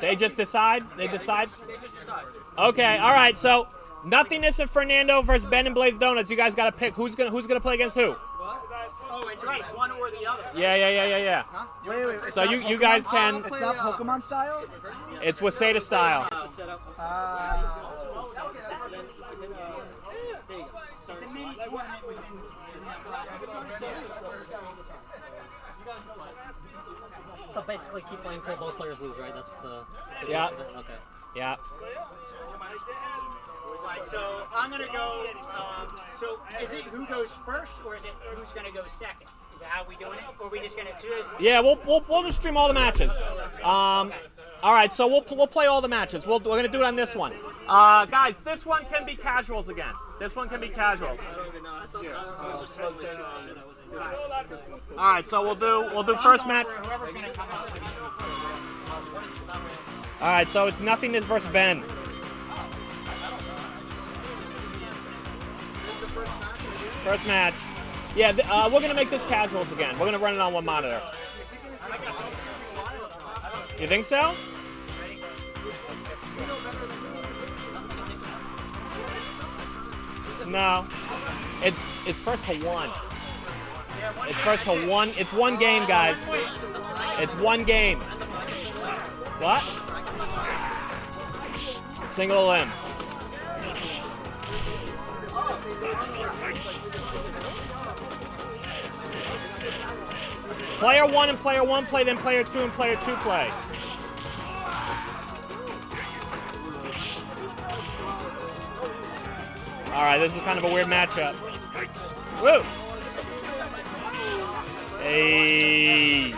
They just decide. They decide. Okay. All right. So nothingness of Fernando versus Ben and Blaze Donuts. You guys got to pick who's gonna who's gonna play against who. Oh, it's right. It's one or the other. Yeah, yeah, yeah, yeah, yeah. Wait, wait, it's So you you guys can. It's not Pokemon style? It's Waseda style. Uh, It's a mini tournament within. So basically, keep playing until both players lose, right? That's the. the Yeah. gist of it? Okay. Yeah. Right, so I'm gonna go. Um, so is it who goes first, or is it who's gonna go second? Is that how we doing it, or are we just gonna do this? Yeah, we'll, we'll, we'll just stream all the matches. Um, all right, so we'll, we'll play all the matches. We'll, we're gonna do it on this one. Uh, guys, this one can be casuals again. This one can be casuals. All right, so we'll do we'll do first match. All right, so it's nothingness versus Ben. First match. Yeah, uh, we're gonna make this casuals again. We're gonna run it on one monitor. You think so? No. It's it's first to one. It's first to one. It's one game, guys. It's one game. What? Single elim. Player one and player one play, then player two and player two play. All right, this is kind of a weird matchup. Woo! Hey.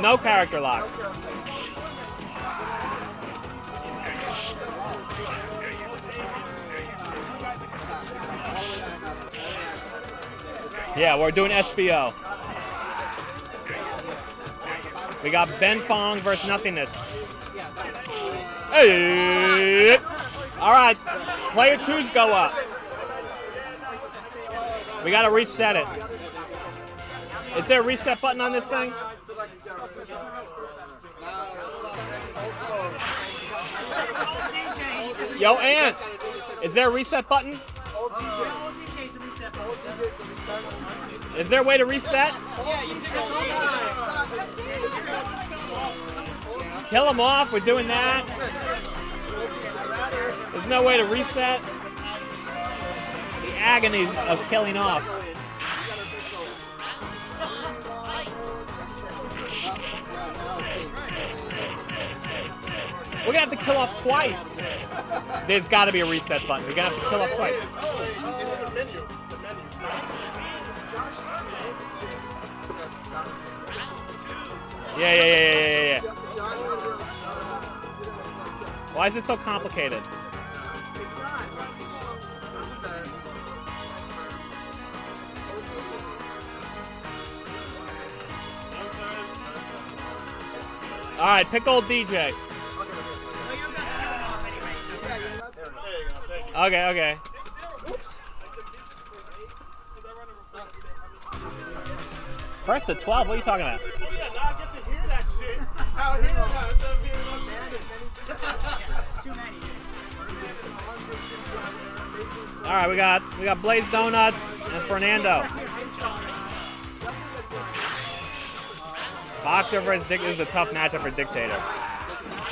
No character lock. Yeah, we're doing SBO. We got Ben Fong versus Nothingness. Hey! All right, player twos go up. We gotta reset it. Is there a reset button on this thing? Yo, Ant, is there a reset button? Is there a way to reset? Kill him off. We're doing that. There's no way to reset. The agony of killing off. We're gonna have to kill off twice. There's gotta be a reset button. We're gonna have to kill off twice. Yeah, yeah, yeah, yeah, yeah, yeah. Why is it so complicated? All right, pick old DJ. Okay, okay. First to 12, what are you talking about? All right, we got we got Blaze Donuts and Fernando. Boxer versus Dick is a tough matchup for Dictator.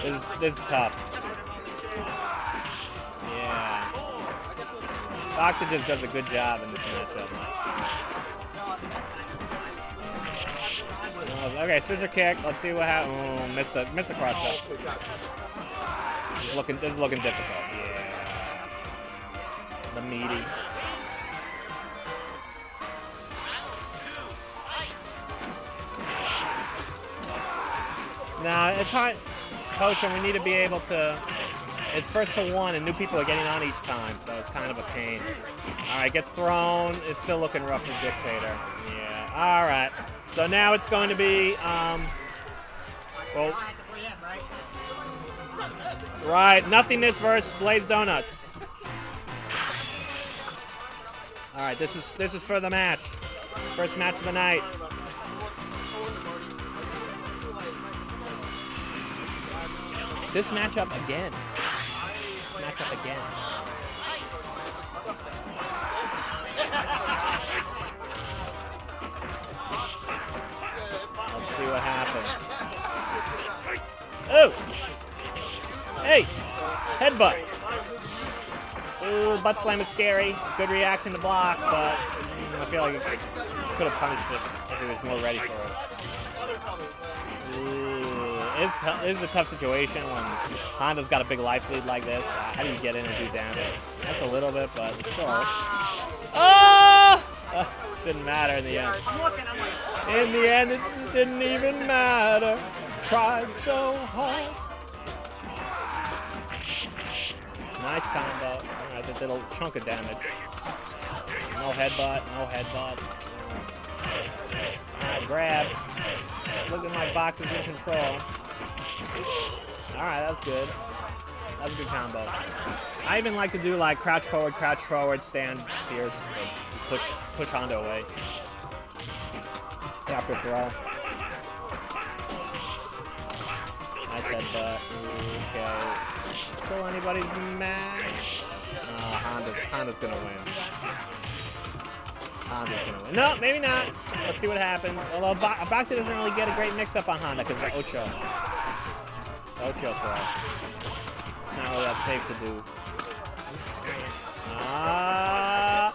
This is this is tough. Yeah. Boxer just does a good job in this matchup. Oh, Okay, scissor kick. Let's see what happens. Oh, missed the missed the cross up. This is looking this is looking difficult. Yeah. The meaty. No, it's hard. Coach, and we need to be able to. It's first to one, and new people are getting on each time, so it's kind of a pain. All right, gets thrown. It's still looking rough for Dictator. Yeah. All right. So now it's going to be. Um, well, I have to play him, right? right. Nothingness versus Blaze Donuts. All right, this is this is for the match. First match of the night. This matchup again. Matchup again. Let's see what happens. Oh! Hey! Headbutt. Ooh, butt slam is scary. Good reaction to block, but I feel like it could have punished it if he was more ready for it. Ooh, it's, it's a tough situation when Honda's got a big life lead like this. Uh, How do you get in and do damage? That's a little bit, but still. Oh! Uh, didn't matter in the end. In the end, it didn't even matter. Tried so hard. Nice combo. A chunk of damage. No headbutt, no headbutt. Grab. Look at my boxes in control. Alright, that's good. That's a good combo. I even like to do like crouch forward, crouch forward, stand fierce, push push Honda away. After throw. Nice headbutt. Okay. Still anybody's match? Honda, Honda's gonna win. Honda's gonna win. No, maybe not. Let's see what happens. Although Bo- Boxy doesn't really get a great mix-up on Honda because of Ocho. Ocho throw. It's not really that safe to do. Ah.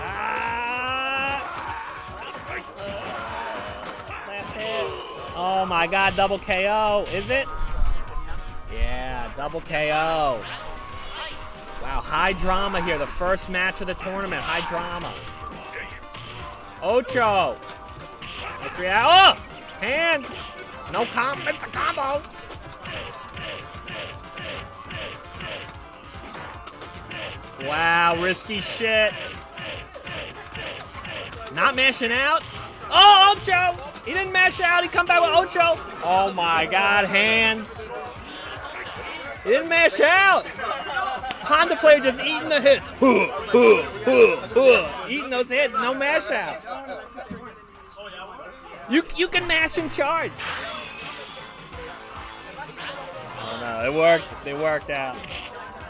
Ah. Last hit. Oh my god, double KO. Is it? Yeah, double KO. Wow, high drama here. The first match of the tournament. High drama. Ocho. Nice react. Oh! Hands. No comp. Missed the combo. Wow, risky shit. Not mashing out. Oh, Ocho! He didn't mash out. He come back with Ocho. Oh my God, hands. He didn't mash out. Honda player just eating the hits. Huh, huh, huh, huh. Eating those hits, no mash out. You you can mash and charge. Oh no, it worked. It worked out.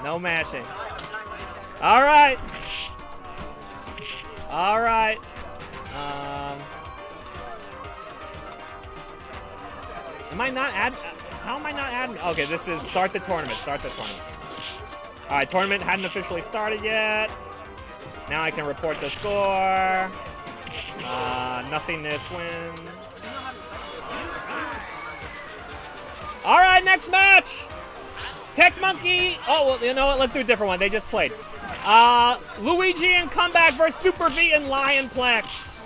No mashing. All right. All right. Um, am I not add? How am I not adding? Okay, this is start the tournament. Start the tournament. All right, tournament hadn't officially started yet. Now I can report the score. Uh, nothingness wins. All right, next match. Tech Monkey. Oh, well, you know what? Let's do a different one. They just played. Uh, Luigi and Comeback versus Super V and Lionplex.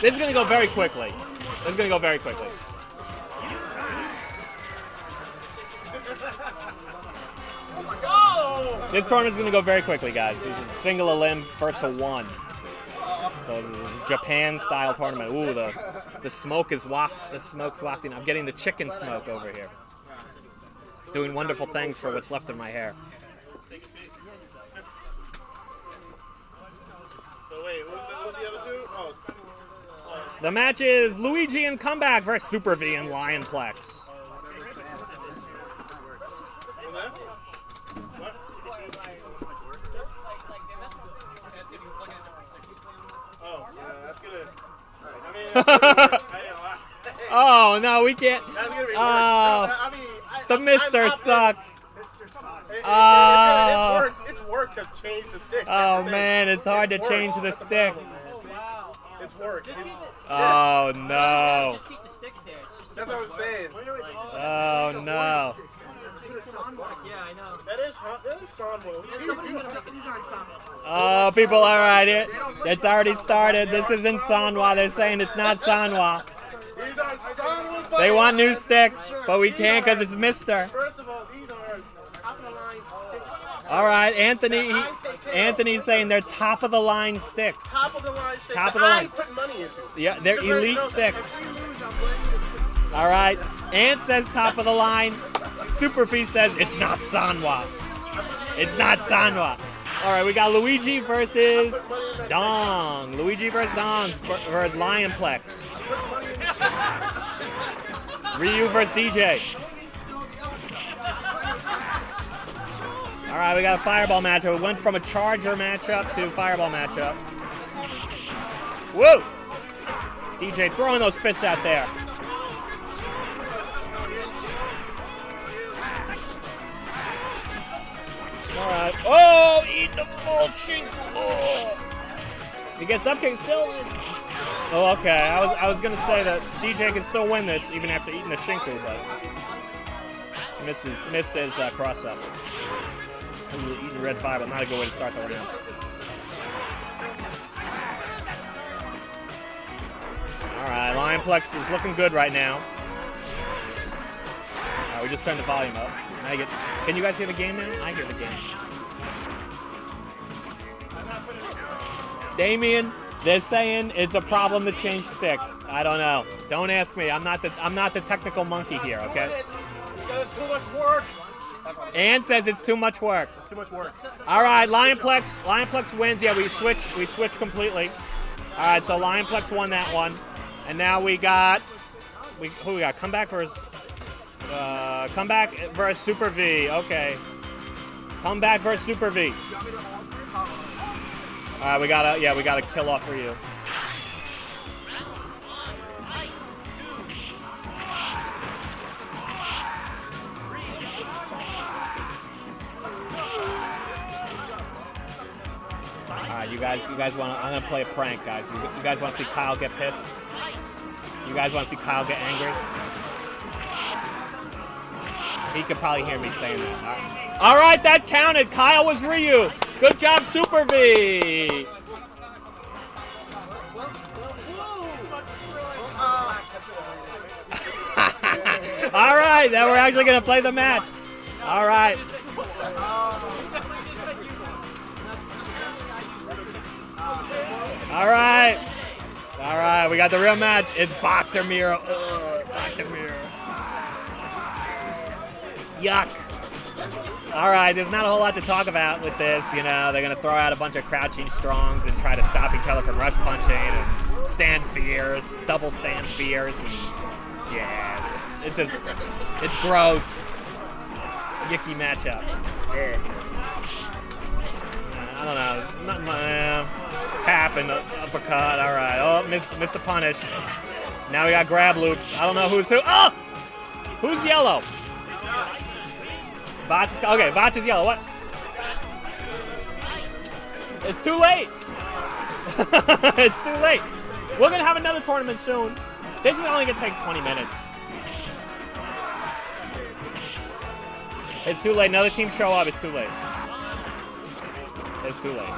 This is gonna go very quickly. This is gonna go very quickly. This tournament's gonna go very quickly, guys. This is single elim, first to one. So Japan style tournament. Ooh, the the smoke is waft. The smoke's wafting. I'm getting the chicken smoke over here. It's doing wonderful things for what's left of my hair. The match is Luigi and Comeback versus Super V and Lionplex. who's? Oh, yeah, that's gonna. I mean, that's gonna be, I, Oh no, we can't. that's gonna be work. Oh. No, I mean, I, The Mister I'm- I'm- sucks. It- it- Oh. it's, it's, work, to change the stick. Oh That's the thing. man, it's hard to change the stick. It's work. just keep it. Oh no. Just keep the sticks there. That's what I'm saying. Oh no. yeah, I know. That is hot. That is Sanwa. He- Somebody's he- gonna These aren't some. Oh, people, all right. It, it's already started. This isn't Sanwa. They're saying it's not Sanwa. These are Sanwa They want new sticks, but we can't because it's Mister. First of all, these are top of the line sticks. All right, Anthony. I take care of Anthony's saying they're top of the line sticks. Top of the line sticks. Top of the I line. put money into. Yeah, they're Because elite sticks. Lose. All right. Ant says top of the line. Superfeast says it's not Sanwa. It's not Sanwa. All right, we got Luigi versus Dong. Luigi versus Dong versus Lionplex. Ryu versus DJ. All right, we got a fireball matchup. We went from a charger matchup to fireball matchup. Whoa! DJ throwing those fists out there. All right. Oh, eat the full shinku. Oh. He gets up kick still. Oh, okay. I was I was gonna say that DJ can still win this even after eating the shinku, but misses missed his uh, cross up. Ooh, Eating red five, but not a good way to start the round. All right, Lionplex is looking good right now. All right, we just turned the volume up. Get. Can you guys hear the game now? I hear the game. Damien, they're saying it's a problem to change sticks. I don't know. Don't ask me. I'm not the I'm not the technical monkey here. Okay. Too much work. Ann says it's too much work. Too much work. All right, Lionplex. Lionplex wins. Yeah, we switch. We switch completely. All right, so Lionplex won that one, and now we got we who we got? Comeback versus uh, comeback versus Super V. Okay, comeback versus Super V. All right, we gotta yeah we gotta kill off for you. All right, you guys, you guys want? I'm gonna play a prank, guys. You, you guys want to see Kyle get pissed? You guys want to see Kyle get angry? He could probably hear me saying that. All right, All right that counted. Kyle was Ryu. Good job, Super V. All right, now we're actually gonna play the match. All right. All right. All right, we got the real match. It's Boxer Mirror. Ugh, Boxer Mirror. Yuck. All right, there's not a whole lot to talk about with this. You know, they're going to throw out a bunch of crouching strongs and try to stop each other from rush punching and stand fierce, double stand fierce. And yeah, it's just, it's gross. Yucky matchup. Yeah. I don't know. Not my uh, tap and uppercut. All right. Oh, missed, missed the punish. Now we got grab loops. I don't know who's who. Oh, who's yellow? Vach. Okay, Vach is yellow. What? It's too late. it's too late. We're gonna have another tournament soon. This is only gonna take 20 minutes. It's too late. Another team show up. It's too late. It's too late.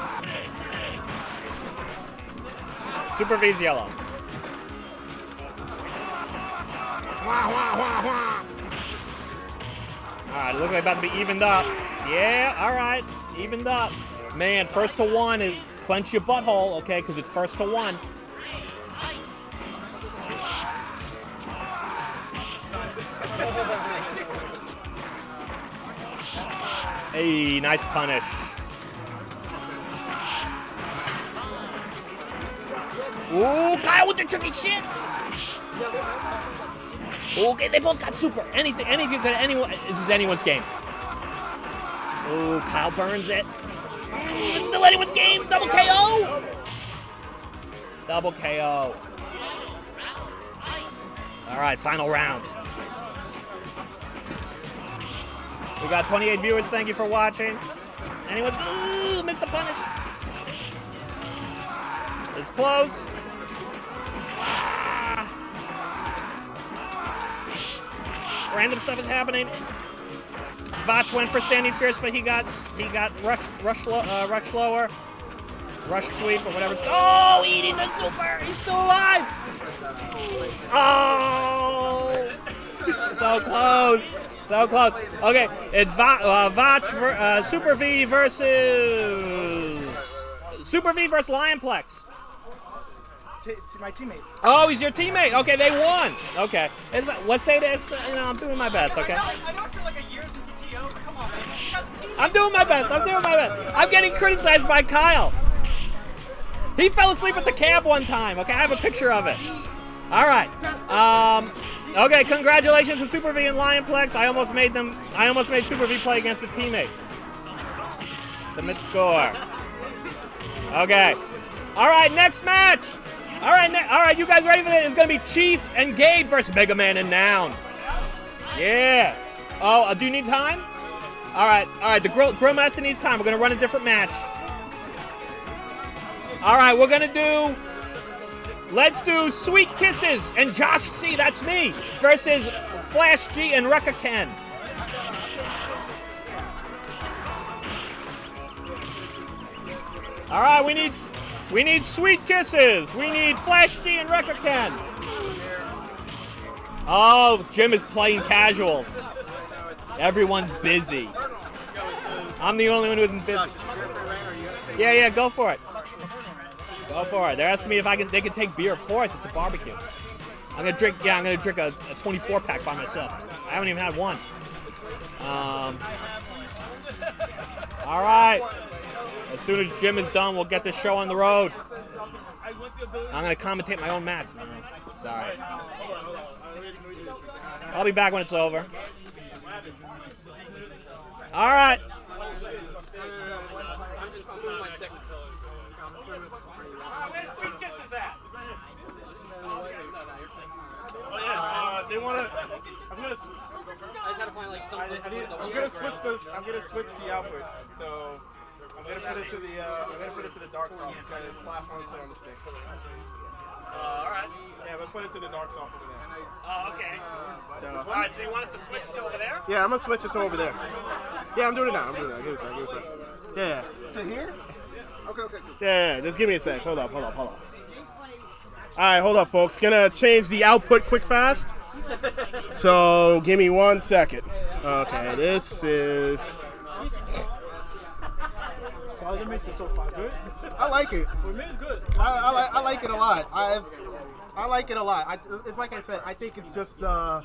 Super V's yellow. Wah, wah, wah, wah. All right, it looks like about to be evened up. Yeah, all right, evened up. Man, first to one is clench your butthole, okay, because it's first to one. Hey, nice punish. Ooh, Kyle with the tricky shit. Okay, they both got super. Anything, anything could anyone. This is anyone's game. Ooh, Kyle burns it. It's still anyone's game. Double KO. Double KO. All right, final round. We got 28 viewers. Thank you for watching. Anyone? Ooh, missed the punish. It's close. Random stuff is happening. Vach went for standing fierce, but he got he got rush rush uh, rush lower, rush sweep or whatever. Oh, eating the super. He's still alive. Oh, so close, so close. Okay, it's Va- uh, Vach uh, Super V versus Super V versus Lionplex. To my teammate. Oh, he's your teammate. Okay, they won. Okay, it's, let's say this. You know, I'm doing my best. Okay. I know, I know I feel like a year's in PTO, but come on, man. You got the team. I'm doing my best. I'm doing my best. I'm getting criticized by Kyle. He fell asleep at the cab one time. Okay, I have a picture of it. All right. Um, okay, congratulations to Super V and Lionplex. I almost made them. I almost made Super V play against his teammate. Submit score. Okay. All right, next match. All right, all right. You guys ready for this? It's gonna be Chief and Gabe versus Mega Man and Noun. Yeah. Oh, uh, do you need time? All right, all right. The grill, grill master needs time. We're gonna run a different match. All right, we're gonna do. Let's do Sweet Kisses and Josh C. That's me versus Flash G and Rekka Ken. All right, we need we need Sweet Kisses. We need Flash G and Ken. Oh, Jim is playing casuals. Everyone's busy. I'm the only one who isn't busy. Yeah, yeah, go for it. Go for it. They're asking me if I can. They can take beer. Of course, it's a barbecue. I'm gonna drink. Yeah, I'm gonna drink a, a 24 pack by myself. I haven't even had one. Um. All right. As soon as Jim is done, we'll get this show on the road. I'm gonna commentate my own match. Sorry. I'll be back when it's over. All right. They want to. I'm gonna. I just had to find like some I, I need, I'm gonna switch this. I'm gonna switch the output. So I'm gonna put it to the. Uh, I'm gonna put it to the dark soft. It's got a flash one split on the stick. Uh, all right. Yeah, but put it to the dark soft over there. Oh, okay. So. All right. So you want us to switch to over there? Yeah, I'm gonna switch it to over there. Yeah, I'm doing it now. I'm doing it. now. Give me a sec. Give me a sec. Yeah. To here? Okay, okay, cool. Yeah, yeah, just give me a sec. Hold up, hold up, hold up. All right, hold up, folks. Gonna change the output quick fast. So give me one second. Okay, this is. So how's the mixer so far? Good? I like it. For me, it's good. I, I, like, I like it a lot. I I like it a lot. I, it's like I said. I think it's just uh,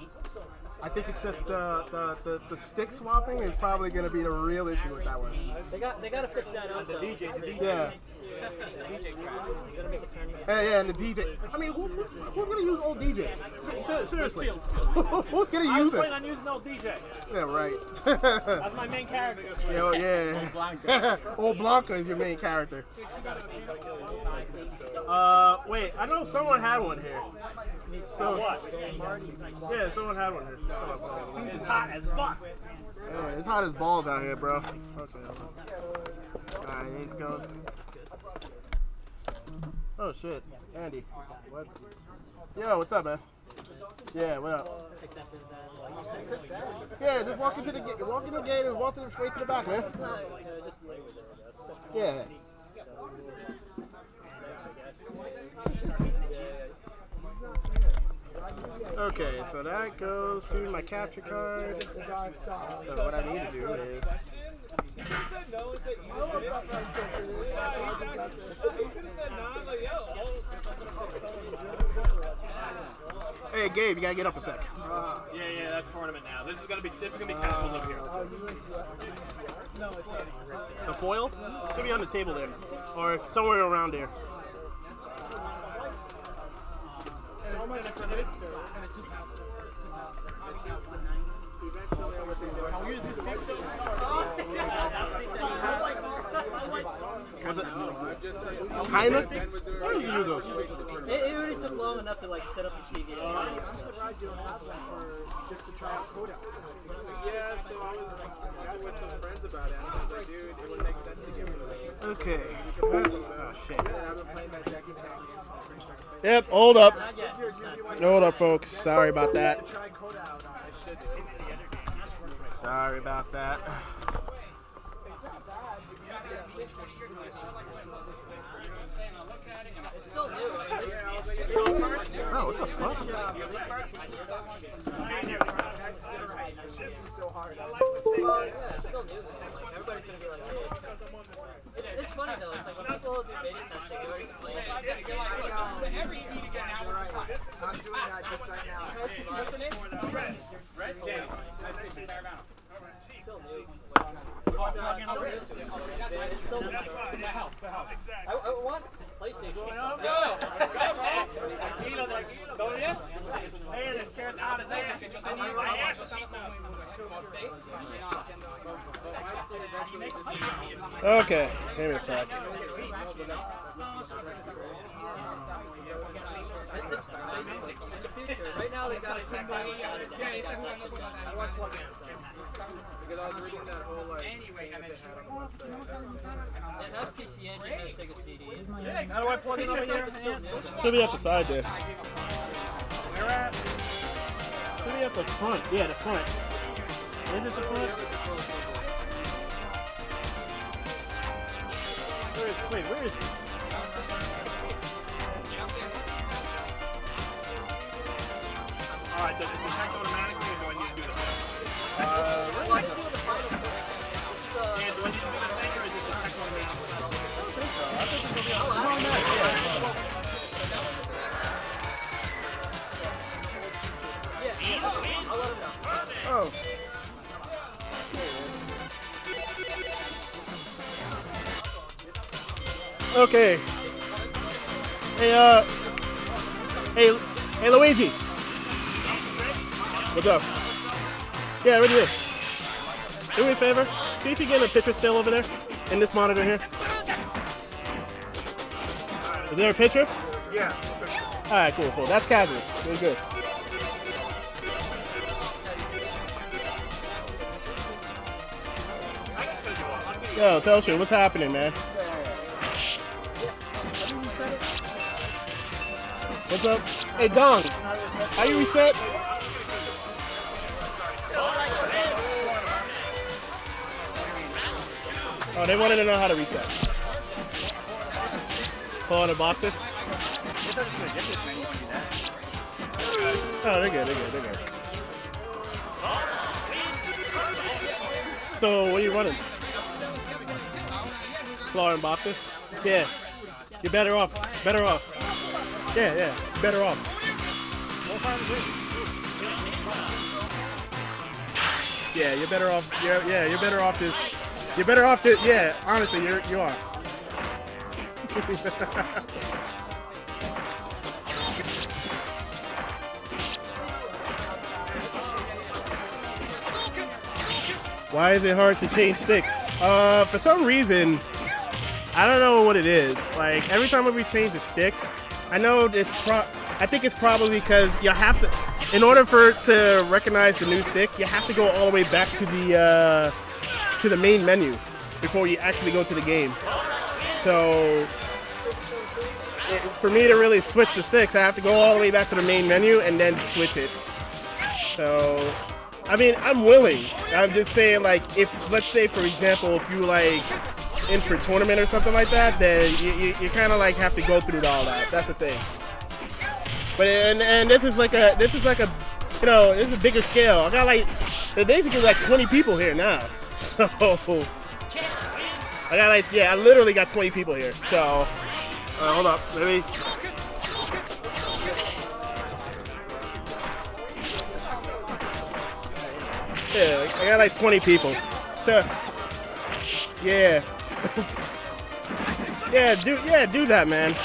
I think it's just uh, the, the the stick swapping is probably gonna be the real issue with that one. They got they gotta fix that out. The though. DJ's the DJ. Yeah. DJ crap. You gotta make it turn. Yeah, yeah, and the DJ. I mean, who, who, who's gonna use old DJ? Se- se- Seriously, who's gonna I was use planning it? on using old DJ. Yeah, right. That's my main character. yeah, well, yeah. old Blanka is your main character. Uh, wait, I know someone had one here. So, What? yeah, someone had one here. It's hot as fuck. Yeah, it's hot as balls out here, bro. Okay. Alright, here he goes. Oh shit, Andy. What? Yo, what's up, man? Yeah, what up? Yeah, just walk into the gate. Walk into the gate and walk to the, straight to the back, man. Yeah. Okay, so that goes to my capture card. So what I need to do is. Hey Gabe, you gotta get up a sec. Yeah, yeah, that's tournament now. This is gonna be this is gonna be casual up here. The foil? Should be on the table there. Or somewhere around there. Was it? Kinda? Where did you use those? It, it already took long enough to like set up the TV. Uh, I'm surprised you don't have one for just to try out Kodak. Yeah, so I was talking with some friends about it. I was like, dude, it would make sense to give me one. Okay. Oh, That's, oh shit. I've been playing that Jackie Chan game. Yep, hold up. Hold up, folks. Sorry about that. Try Kodak uh, out. Sorry about that. Still new. I mean, it's- Oh, what the fuck? This is so hard. I like to think well, yeah, it's still new. though. Like, everybody's gonna be like, hey. It's, it's it's funny though. It's like when people do beta testing, they already complain. I'm doing that just right now. What's the name? Red. Red? Yeah. Still new. It's, uh, still new. It's still new. That helps. That helps. Exactly. I, I want PlayStation. Yo, let's go, man. Tranquilo, tranquilo. ¿Todo bien? Hey, the chair's out of there. Que yo tenía my ass was Okay, give me a sec. Right now they got a shot at I want reading that whole like thing that they had on the website. It PC Engine, it Sega CD. How do I plug it? Should be at the side there. Should be at the front. Yeah, the front. Is it the front? Where is, wait, where is it? Alright, so does it detect automatically Okay. Hey, uh. Hey, hey, Luigi. What's up? Yeah, right here. Do me a favor. See if you get a picture still over there in this monitor here. Is there a picture? Yeah. All right, cool, cool. That's Cadmus. Very good. Yo, Telshin, what's happening, man? What's up? Hey, Dong, how you reset? Oh, they wanted to know how to reset. Pull on a boxer? Oh, they're good, they're good, they're good. So, what are you running? Claw and boxer? Yeah. You're better off. Better off. Yeah, yeah. Better off. Yeah, you're better off. You're, yeah, you're better off this. You're better off this. Yeah, honestly, you're you are. Why is it hard to change sticks? Uh, for some reason, I don't know what it is. Like every time we change a stick, I know it's pro. I think it's probably because you have to, in order for to recognize the new stick, you have to go all the way back to the uh, to the main menu before you actually go to the game. So it, for me to really switch the sticks, I have to go all the way back to the main menu and then switch it. So, I mean, I'm willing. I'm just saying, like, if let's say, for example, if you like in for tournament or something like that, then you, you, you kind of like have to go through all that. That's the thing. But and and this is like a this is like a you know this is a bigger scale. I got like basically like 20 people here now. So I got like yeah, I literally got 20 people here. So uh, hold up, let me. Yeah, I got like 20 people. So, yeah. Yeah, do yeah, do that, man.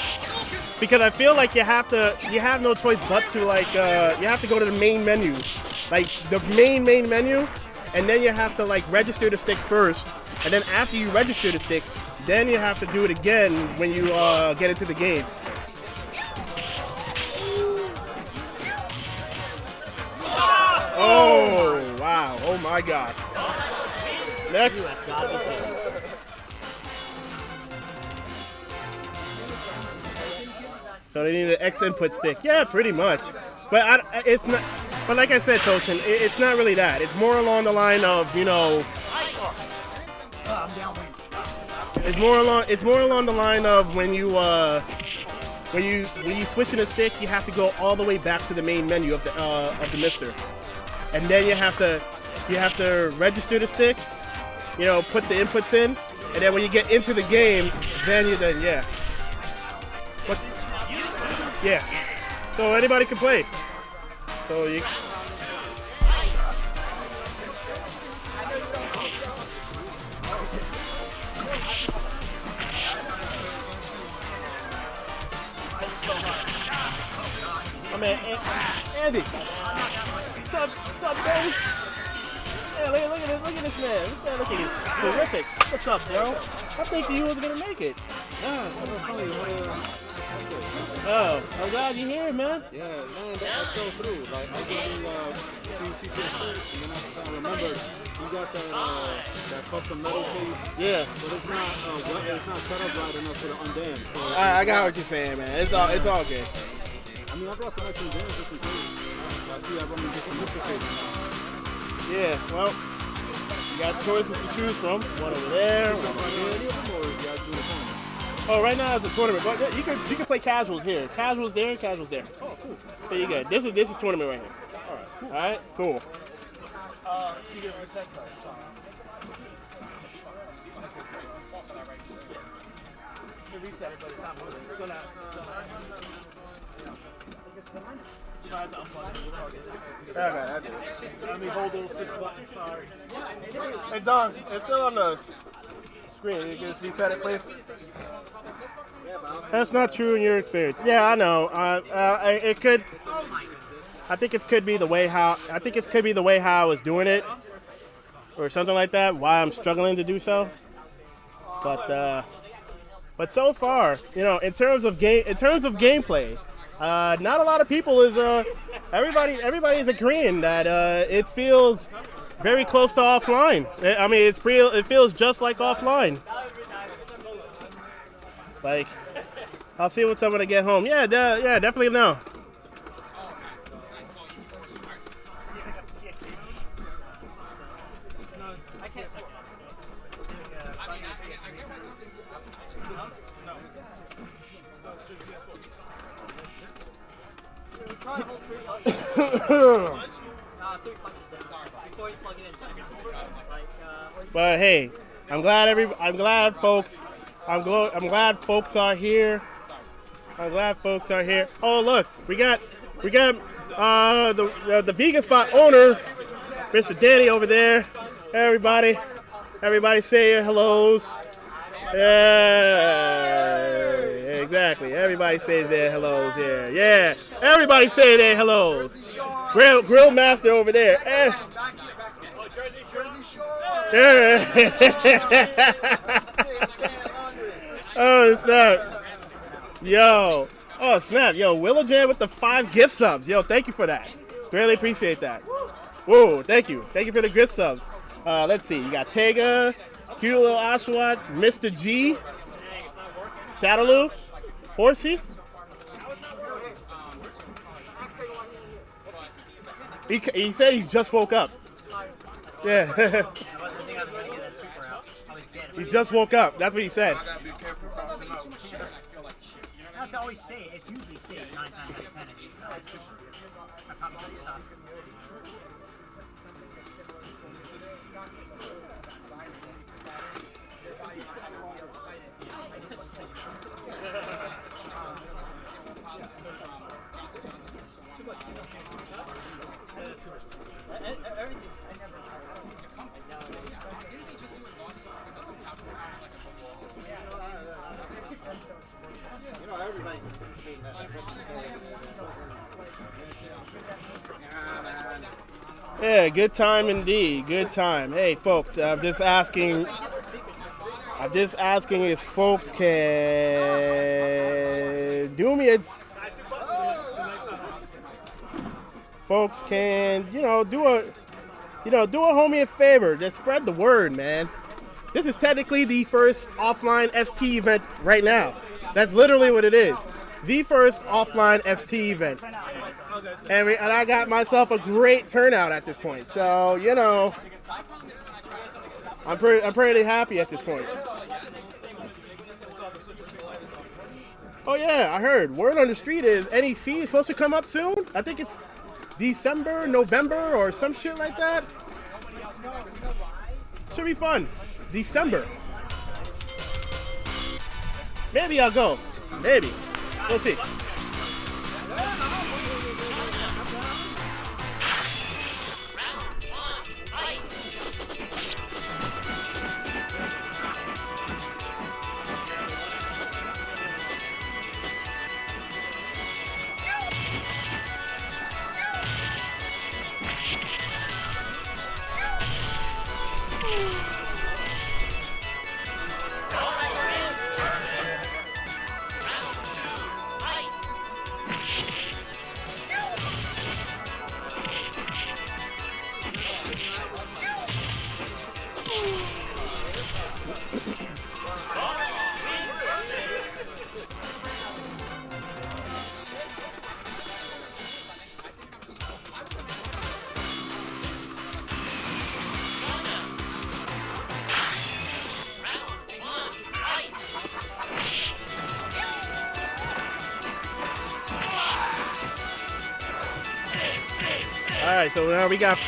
Because I feel like you have to you have no choice but to like uh, you have to go to the main menu. Like the main main menu and then you have to like register the stick first. And then after you register the stick, then you have to do it again when you uh, get into the game. Oh wow! Oh my God! Next. So they need an X input stick. Yeah, pretty much. But I, it's not. But like I said, Toshin, it, it's not really that. It's more along the line of you know. It's more along. It's more along the line of when you uh, when you when you switch in a stick, you have to go all the way back to the main menu of the uh, of the Mister, and then you have to you have to register the stick. You know, put the inputs in, and then when you get into the game, then you then yeah. Yeah. So anybody can play. So you. My man, An- Andy. What's up? What's up, baby? Hey, look, look at this, look at this man. This man looking terrific. What's up, bro? I think you was gonna make it. Oh, I'm glad you're here, man. Yeah, man, that, that fell through. Like, I didn't uh, see CPS and then I, I remembered you got that uh, that custom metal case, Yeah. but it's not uh, it's not cut up right enough for the undammed. So I, I got what you're saying, man. It's all, it's all good. I mean, I brought some extra dams just in case. I see I run into some Mr. Yeah. Well, you got choices to choose from. One over there. One over here. Any of them, or is you guys doing a tournament? Oh, right now it's a tournament, but you can you can play casuals here. Casuals there, casuals there. Oh, cool. So you good. This is this is tournament right here. All right. All right. Cool. Uh, you get reset cards. You reset it, but it's not moving. It's still not. It's still not. Plug it. Okay, I did. Let me hold those six buttons. Sorry. Hey Don, it's still on the screen. You can just reset it, please. That's not true in your experience. Yeah, I know. Uh, uh, it could. I think it could be the way how. I think it could be the way how I was doing it, or something like that. Why I'm struggling to do so. But uh, but so far, you know, in terms of game, in terms of gameplay, uh, not a lot of people is uh, everybody everybody is agreeing that uh, it feels very close to offline. I mean, it's real. It feels just like offline. Like, I'll see what's up when I get home. Yeah, yeah, definitely no. But hey, I'm glad every. I'm glad folks. I'm glo- I'm glad folks are here. I'm glad folks are here. Oh look, we got we got uh, the uh, the vegan spot owner, Mr. Danny over there. Everybody, everybody say your hellos. Yeah, exactly. Everybody says their hellos here. Yeah, everybody say their hellos. Grill Grill Master over there. Eh. Oh snap! Yo, oh snap! Yo, Willow Jam with the five gift subs. Yo, thank you for that. Really appreciate that. Whoa, thank you, thank you for the gift subs. Uh, let's see, you got Tega, cute little Oshawott, Mr. G, Shadowloo, Horsey. He, he said he just woke up. Yeah. He just woke up. That's what he said. That's always say Yeah, good time indeed. Good time. Hey, folks, I'm just asking. I'm just asking if folks can do me a. Folks can, you know, do a, you know, do a homie a favor. Just spread the word, man. This is technically the first offline ST event right now. That's literally what it is. The first offline ST event and, we, and I got myself a great turnout at this point. So you know, I'm pretty I'm pretty happy at this point. Oh yeah, I heard. Word on the street is NEC is supposed to come up soon. I think it's December, November, or some shit like that. Should be fun. December. Maybe I'll go. Maybe. We'll see. We got.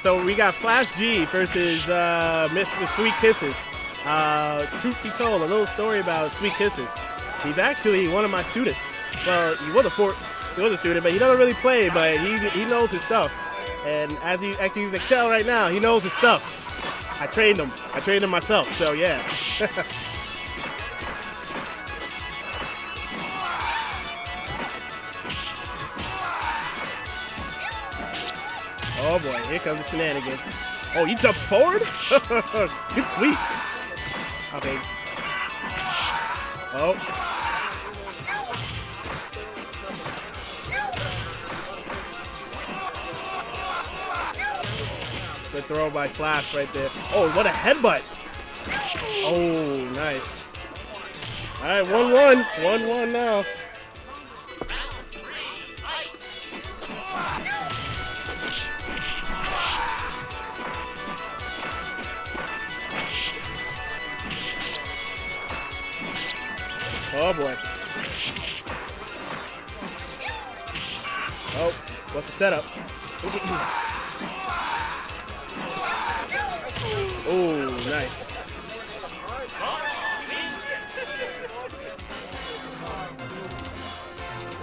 So we got Flash G versus uh, Miss Sweet Kisses. Uh, truth be told, a little story about Sweet Kisses. He's actually one of my students. Well, he was a he was a student, but he doesn't really play. But he he knows his stuff. And as you as you can tell right now, he knows his stuff. I trained him. I trained him myself. So yeah. here comes the shenanigans. Oh, you jump forward? Good sweep. Okay. Oh. Good throw by Flash right there. Oh, what a headbutt. Oh, nice. All right, 1-1. 1-1 now. Oh boy. Oh, what's the setup? oh, nice.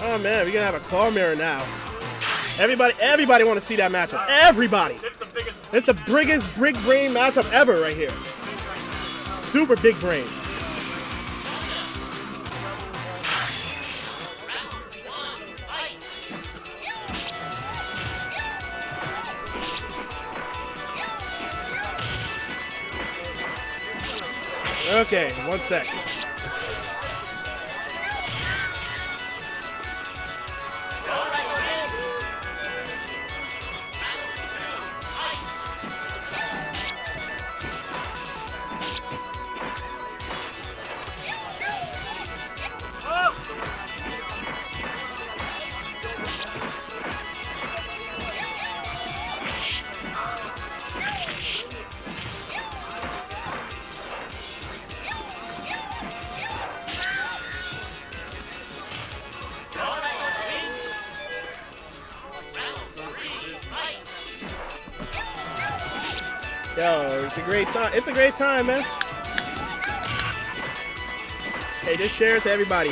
Oh man, we're gonna have a claw mirror now. Everybody, everybody want to see that matchup. Everybody. It's the biggest big brain matchup ever right here. Super big brain. Okay, one sec. Great time, man. Hey, just share it to everybody.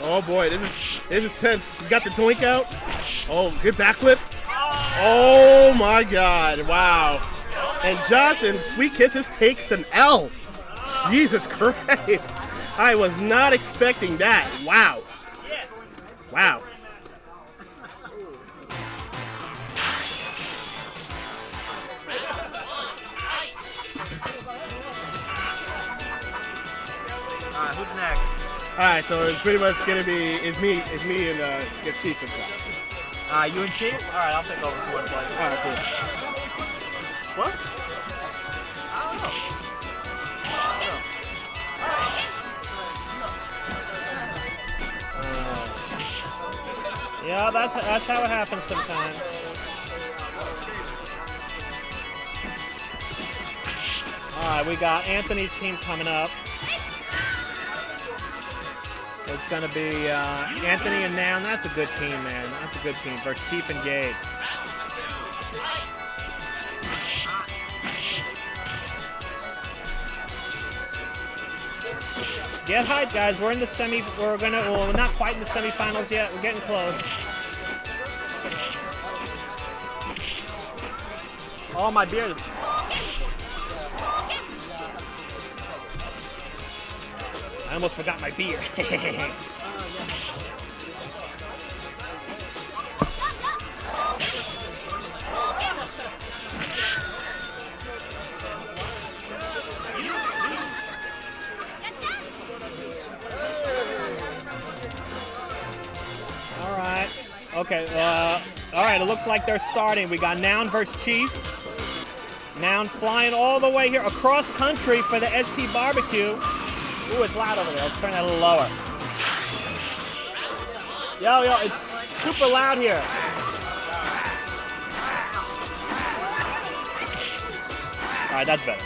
Oh boy, this is this is tense. You got the doink out. Oh, good backflip. Oh my god, wow. And Josh and Sweet Kisses takes an L. Jesus Christ. I was not expecting that. Wow. Wow. Alright, who's next? Alright, so it's pretty much gonna be it's me, it's me and uh get Chief and stuff. Uh, you and Chief? Alright, I'll take over for one play. Alright, cool. Yeah, that's that's how it happens sometimes. All right, we got Anthony's team coming up. It's going to be uh, Anthony and Noun. That's a good team, man. That's a good team versus Chief and Gabe. Get hyped, guys. We're in the semi. We're gonna. Well, we're not quite in the semifinals yet. We're getting close. Oh, my beard. I almost forgot my beer. all right. Okay. Uh, all right. It looks like they're starting. We got Noun versus Chief. Noun flying all the way here across country for the ST barbecue. Ooh, it's loud over there. Let's turn that a little lower. Yo, yo, it's super loud here. All right, that's better.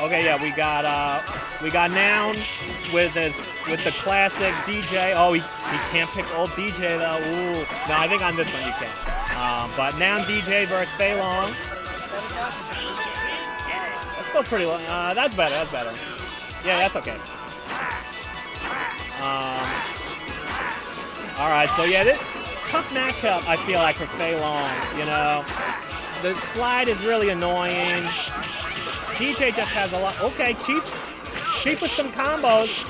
Um, okay, yeah, we got uh, we got Noun with his with the classic DJ. Oh, he, he can't pick old DJ though. Ooh, no, I think on this one you can. Um, but Noun DJ versus Fei Long. That's still pretty long. Uh, that's better. That's better. Yeah, that's okay. Um, all right, so yeah, this, tough matchup. I feel like for Fei Long. You know, the slide is really annoying. DJ just has a lot. Okay, Chief, Chief with some combos.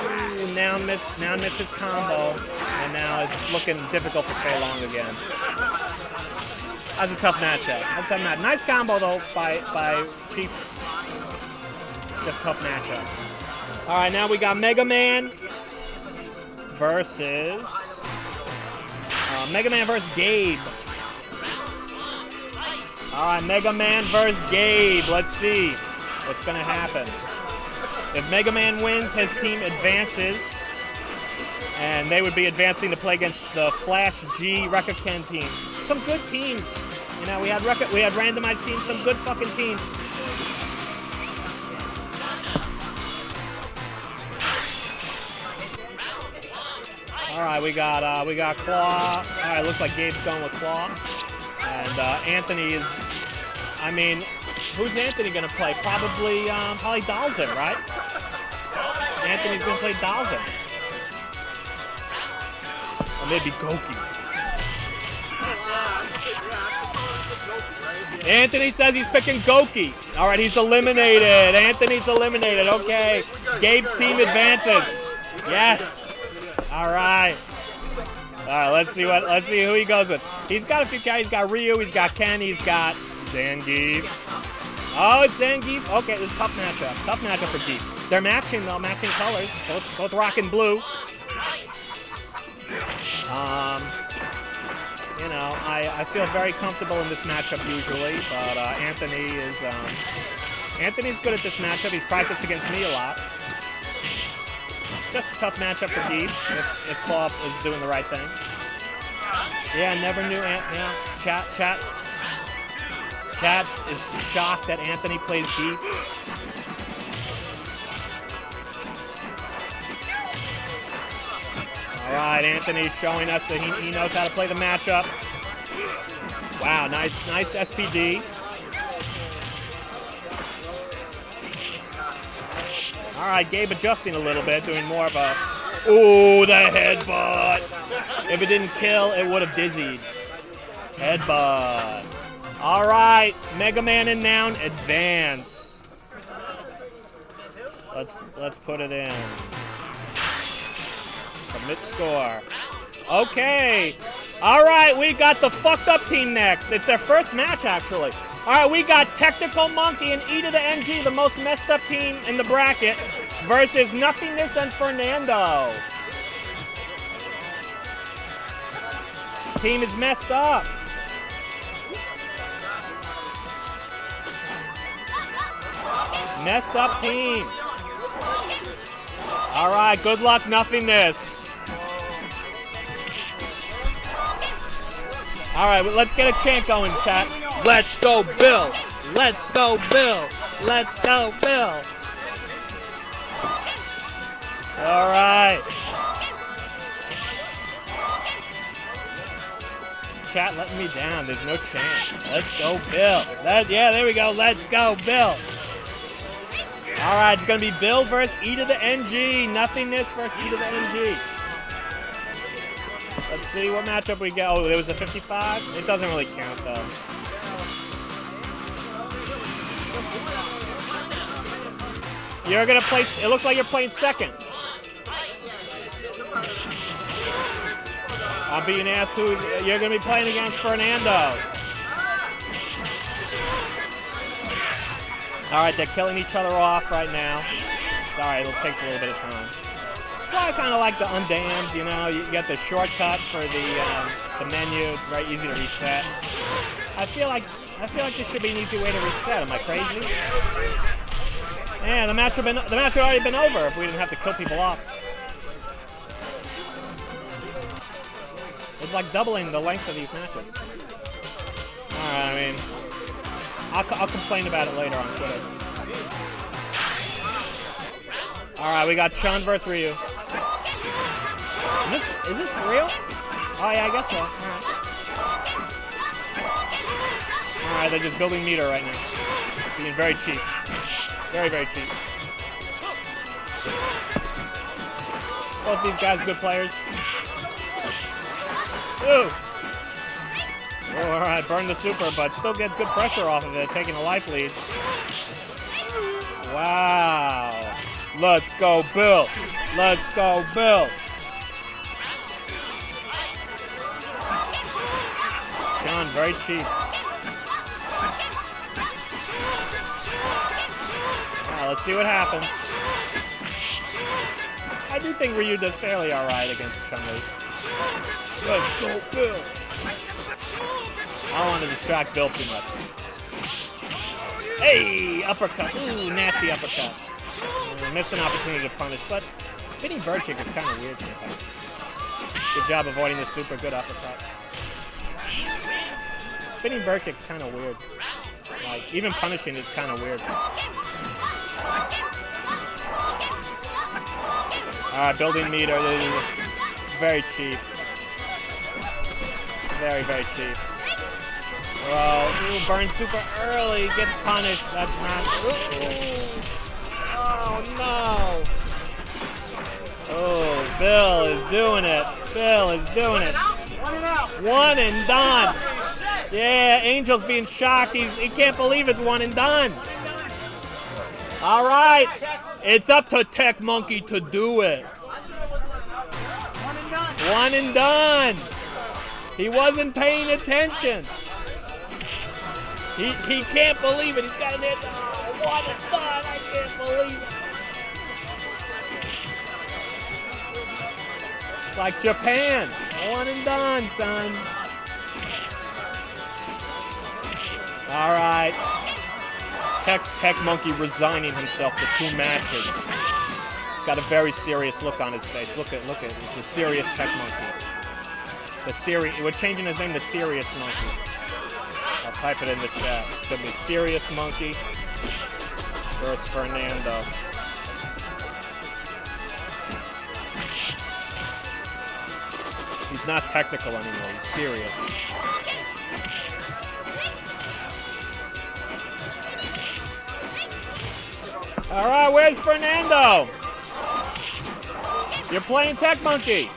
Ooh, now missed, now missed his combo, and now it's looking difficult for Fei Long again. That's a tough matchup. That's a tough match. Nice combo though by by Chief. Just tough matchup. All right, now we got Mega Man versus uh, Mega Man versus Gabe. All right, Mega Man versus Gabe. Let's see what's gonna happen. If Mega Man wins, his team advances, and they would be advancing to play against the Flash G Rekka Ken team. Some good teams. You know, we had we had randomized teams, some good fucking teams. All right, we got uh, we got Claw. All right, looks like Gabe's going with Claw, and uh, Anthony is. I mean, who's Anthony gonna play? Probably um, probably Dhalsim, right? Anthony's gonna play Dhalsim, maybe Gouki. Anthony says he's picking Gouki. All right, he's eliminated. Anthony's eliminated. Okay, Gabe's team advances. Yes. All right. All right. Let's see what. Let's see who he goes with. He's got a few guys. He's got Ryu. He's got Ken. He's got Zangief. Oh, it's Zangief. Okay, a tough matchup. Tough matchup for Gief. They're matching though. Matching colors. Both both rocking blue. Um. You know, I, I feel very comfortable in this matchup usually, but uh, Anthony is um, Anthony's good at this matchup. He's practiced against me a lot. Just a tough matchup for Deep if, if Claw is doing the right thing. Yeah, never knew Ant. Yeah, chat, chat, chat is shocked that Anthony plays Deep. All right, Anthony's showing us that he, he knows how to play the matchup. Wow, nice, nice SPD. All right, Gabe adjusting a little bit, doing more of a. Ooh, the headbutt. If it didn't kill, it would have dizzied. Headbutt. All right, Mega Man and Noun advance. Let's let's put it in. Submit score. Okay. All right, we got the fucked up team next. It's their first match, actually. All right, we got Technical Monkey and E to the NG, the most messed up team in the bracket, versus Nothingness and Fernando. Team is messed up. Messed up team. All right, good luck, Nothingness. All right, well, let's get a chant going, chat. Let's go, Bill. Let's go, Bill. Let's go, Bill. All right. Chat letting me down. There's no chance. Let's go, Bill. That, yeah, there we go. Let's go, Bill. All right, it's going to be Bill versus E to the NG. Nothingness versus E to the NG. Let's see what matchup we get. Oh, there was a 55? It doesn't really count, though. You're to play... It looks like you're playing second. I'm being asked who you're to be playing against Fernando. All right, they're killing each other off right now. Sorry, it takes a little bit of time. So I kind of like the Undamned, you know. You get the shortcut for the um, the menu. It's very easy to reset. I feel like I feel like this should be an easy way to reset. Am I crazy? Yeah, the match would been the match would already been over if we didn't have to kill people off. It's like doubling the length of these matches. Alright, I mean, I'll, I'll complain about it later on Twitter. Alright, we got Chun versus Ryu. Is this, is this real? Oh yeah, I guess so. Alright. Alright, they're just building meter right now. Being very cheap. Very, very cheap. Both these guys good players. Ooh. Oh, all right, burn the super, but still get good pressure off of it, taking a life lead. Wow. Let's go, Bill. Let's go, Bill. John, very cheap. Now, let's see what happens. I do think Ryu does fairly alright against Chun-Li. Let's go, Bill. I don't want to distract Bill too much. Hey, uppercut. Ooh, nasty uppercut. Missed an opportunity to punish, but spinning bird kick is kind of weird sometimes. Good job avoiding the super good uppercut. Spinning bird kick's kind of weird. Like, even punishing is kind of weird. Alright, building meter. is Very cheap. Very, very cheap. Whoa, ooh, burn super early, gets punished. That's not. Oh no! Oh, Bill is doing it. Bill is doing it. One and out. One and done. Yeah, Angel's being shocked. He's, he can't believe it's one and done. All right, it's up to Tech Monkey to do it. One and done. He wasn't paying attention. He, he can't believe it. He's got an hit. Oh, what a. I can't believe it. It's like Japan. One and done, son. All right. Tech, Tech Monkey resigning himself to two matches. He's got a very serious look on his face. Look at, look at, it's a serious Tech Monkey. The serious, we're changing his name to Serious Monkey. I'll type it in the chat. It's gonna be Serious Monkey versus Fernando. He's not technical anymore, he's serious. Alright, where's Fernando? You're playing Tech Monkey.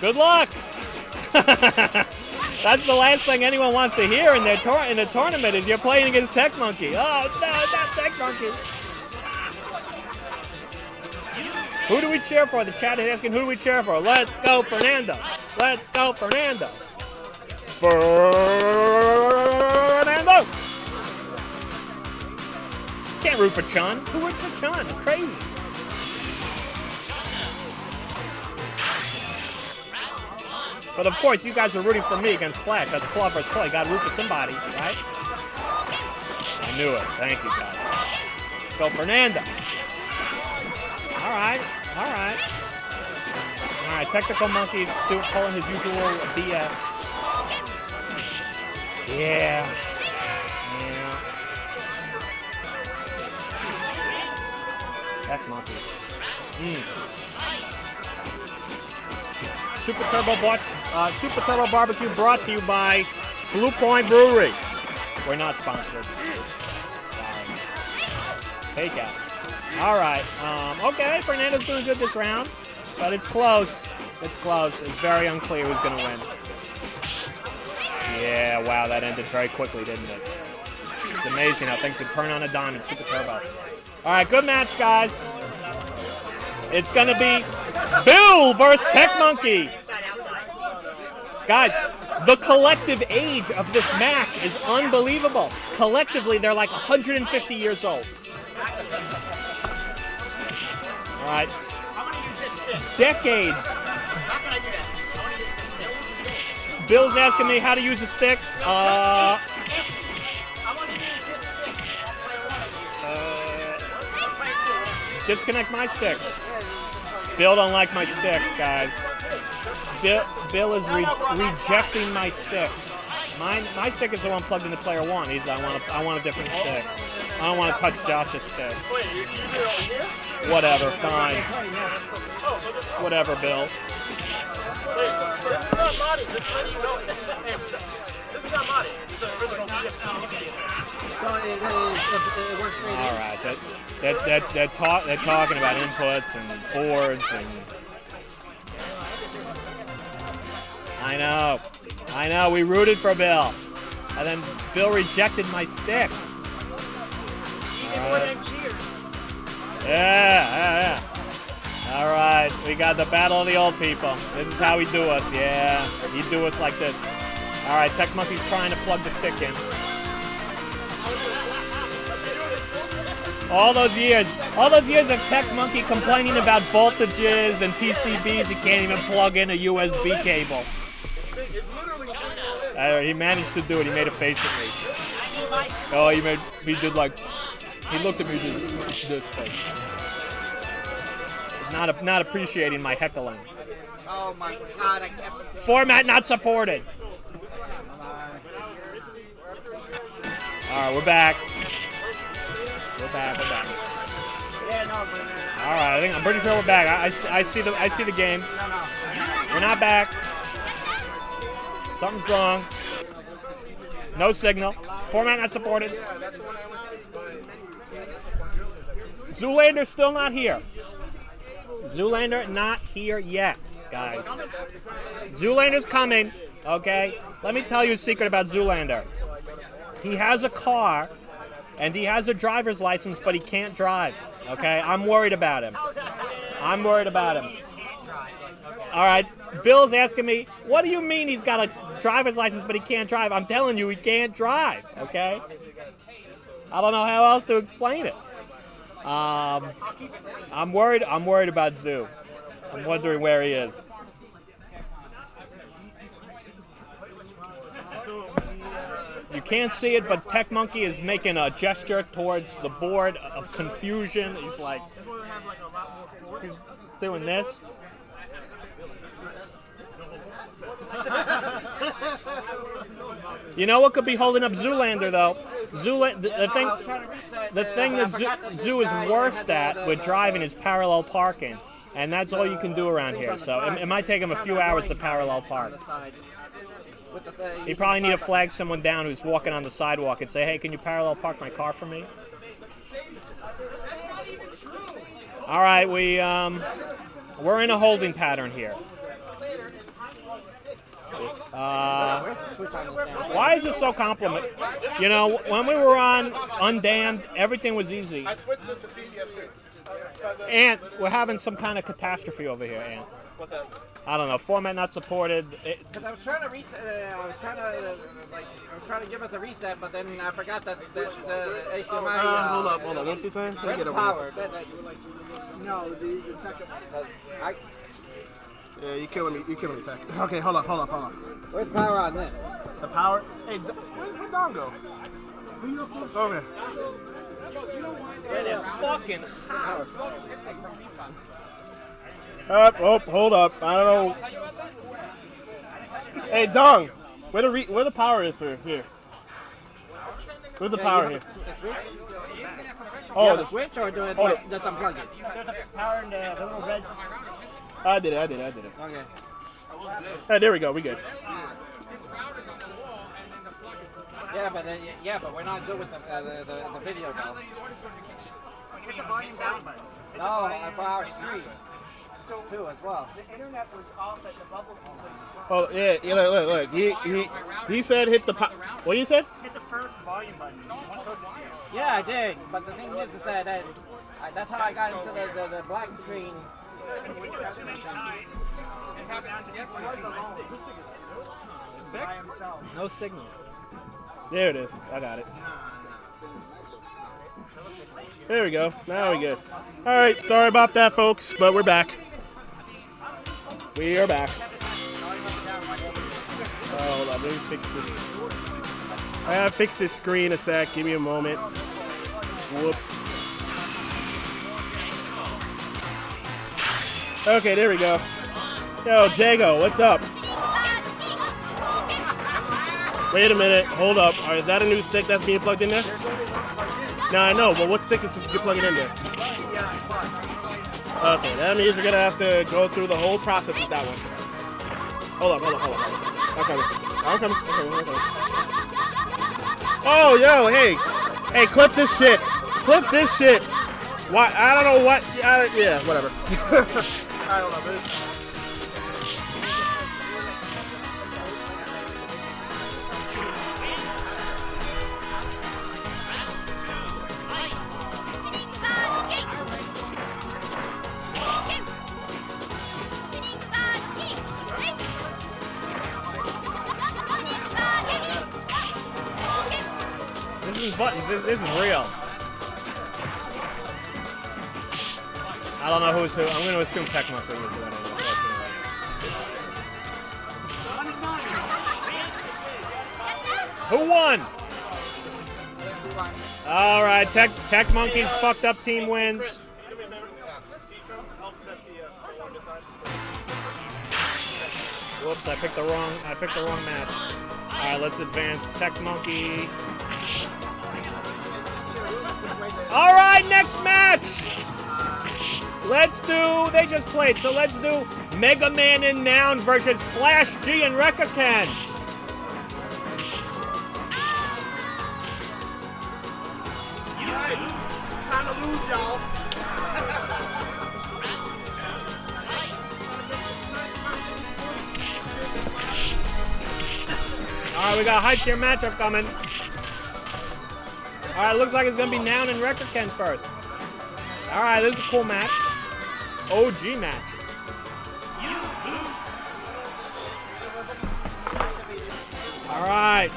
Good luck. That's the last thing anyone wants to hear in their in a tournament is you're playing against Tech Monkey. Oh no, not Tech Monkey. Who do we cheer for? The chat is asking who do we cheer for? Let's go, Fernando. Let's go, Fernando. Fernando. Can't root for Chun. Who roots for Chun? It's crazy. But of course, you guys are rooting for me against Flash. That's claw versus claw. Gotta root for somebody, right? I knew it. Thank you, guys. Go, Fernando. All right, all right. All right, Technical Monkey doing pulling his usual BS. Yeah. Yeah. Tech Monkey. Super Turbo uh, Super Turbo Barbecue brought to you by Blue Point Brewery. We're not sponsored. Sorry. All right. Um, okay, Fernando's doing good this round, but it's close. It's close. It's very unclear who's going to win. Yeah, wow, that ended very quickly, didn't it? It's amazing how things can turn on a dime Super Turbo. All right, good match, guys. It's going to be Bill versus Tech Monkey. Guys, the collective age of this match is unbelievable. Collectively, they're like 150 years old. All right, I want to use this stick. decades. How can I do that? I want to use this stick. Bill's asking me how to use a stick. Uh, I want to use this stick. That's what I want to use. I'll play it too. disconnect my stick. Bill don't like my stick, guys. Bill, Bill is re- rejecting my stick. Mine, my stick is the one plugged into player one. He's, I want, a, I want a different stick. I don't want to touch Josh's stick. Whatever, Bill. So it, is, it, it works straight in. All right, that, that, that, that talk, they're talking about inputs and boards and. I know, I know. We rooted for Bill, and then Bill rejected my stick. Even more than cheers. Yeah, yeah, yeah. All right, we got the battle of the old people. This is how we do us. Yeah, he do us like this. All right, Tech Monkey's trying to plug the stick in. All those years, all those years of Tech Monkey complaining about voltages and PCBs, he can't even plug in a USB cable. Uh, he managed to do it. He made a face at me. Oh, he made. He did like. He looked at me this, this face. Not not appreciating my heckling. Oh my god, I kept. Format not supported. All right, we're back. We're back. We're back. Yeah, no, but uh, All right, I think I'm pretty sure we're back. I, I see- I see the I see the game. no, no. We're not back. Something's wrong. No signal. Format not supported. Zoolander's still not here. Zoolander not here yet, guys. Zoolander's coming, okay? Let me tell you a secret about Zoolander. He has a car and he has a driver's license, but he can't drive, okay? I'm worried about him. I'm worried about him. All right, Bill's asking me, what do you mean he's got a driver's license but he can't drive? I'm telling you, he can't drive, okay? I don't know how else to explain it. Um, I'm worried. I'm worried about Zoo. I'm wondering where he is. You can't see it, but Tech Monkey is making a gesture towards the board of confusion. He's like, he's doing this. You know what could be holding up Zoolander though? Zoola- the, the thing, the thing that Zoo, Zoo is worst at with driving is parallel parking, and that's all you can do around here. So it, it might take him a few hours to parallel park. He probably need to flag someone down who's walking on the sidewalk and say, "Hey, can you parallel park my car for me?" All right, we um, we're in a holding pattern here. Uh, Where's the switch on this damn why is this so complicated? You know, when we were on Undamned, everything was easy. I switched it to CBS Ant, we're having some kind of catastrophe over here, Ant. What's that? I don't know. Format not supported. Because I was trying to reset, uh, I was trying to, uh, like, I was trying to give us a reset, but then I forgot that the, the HDMI. Uh, hold up, hold up. What's he saying? Let me get over power? That, that, No, the, the second one. I, Yeah, you killing me. You killing me, Tech. Okay, hold up, hold up, hold up. where's power on this? The power. Hey, D- where's where Don go? Over here. it is fucking. hot. Up, oh, hold up. I don't know. Hey, Dong, where the re- where the power is for here? Where's the power here? Oh, yeah, the the- switch or do it Oh, like, the- just unplug? There's a power in the, the little red. I did it. I did it. I did it. Okay. Hey, there we go. We good. Yeah, but then, yeah, but we're not good with the uh, the, the, the video though. Where's the volume down button? No, uh, for our stream So too as well. the internet was off at the bubble tea place as Oh yeah. yeah look, look, look. He he he said hit the. Po- what you said? Hit the first volume button. One closest to you. Yeah, I did. But the thing is, is that, that I, that's how I got into the, the, the black screen. No signal. There it is. I got it. There we go. Now we good. All right. Sorry about that, folks, but we're back. We are back. Oh, hold on. Let me fix this. I gotta fix this screen a sec. Give me a moment. Whoops. Okay, there we go. Yo, Jago, what's up? Wait a minute. Hold up. Right, is that a new stick that's being plugged in there? No, I know, but what stick is you plugging in there? Okay, that means we're gonna have to go through the whole process with that one. Hold up, hold up, hold up. I'm coming. I'm coming. I'm coming. Oh, yo, hey, hey, clip this shit. Clip this shit. Why? I don't know what. I yeah, whatever. I don't know. This is buttons. This, this is real. Who. I'm going to assume Tecmo was winning. unfortunately. Who won? All right, Tech Tech Monkeys fucked up team wins. Whoops, I picked the wrong I picked the wrong match. All right, let's advance Tech Monkey. All right, next match. Let's do. They just played, so let's do Mega Man and Noun versus Flash G and Rekka Ken. Time to lose, y'all. All right, we got a hype tier matchup coming. All right, looks like it's gonna be Noun and Rekka Ken first. All right, this is a cool match. OG match. All right.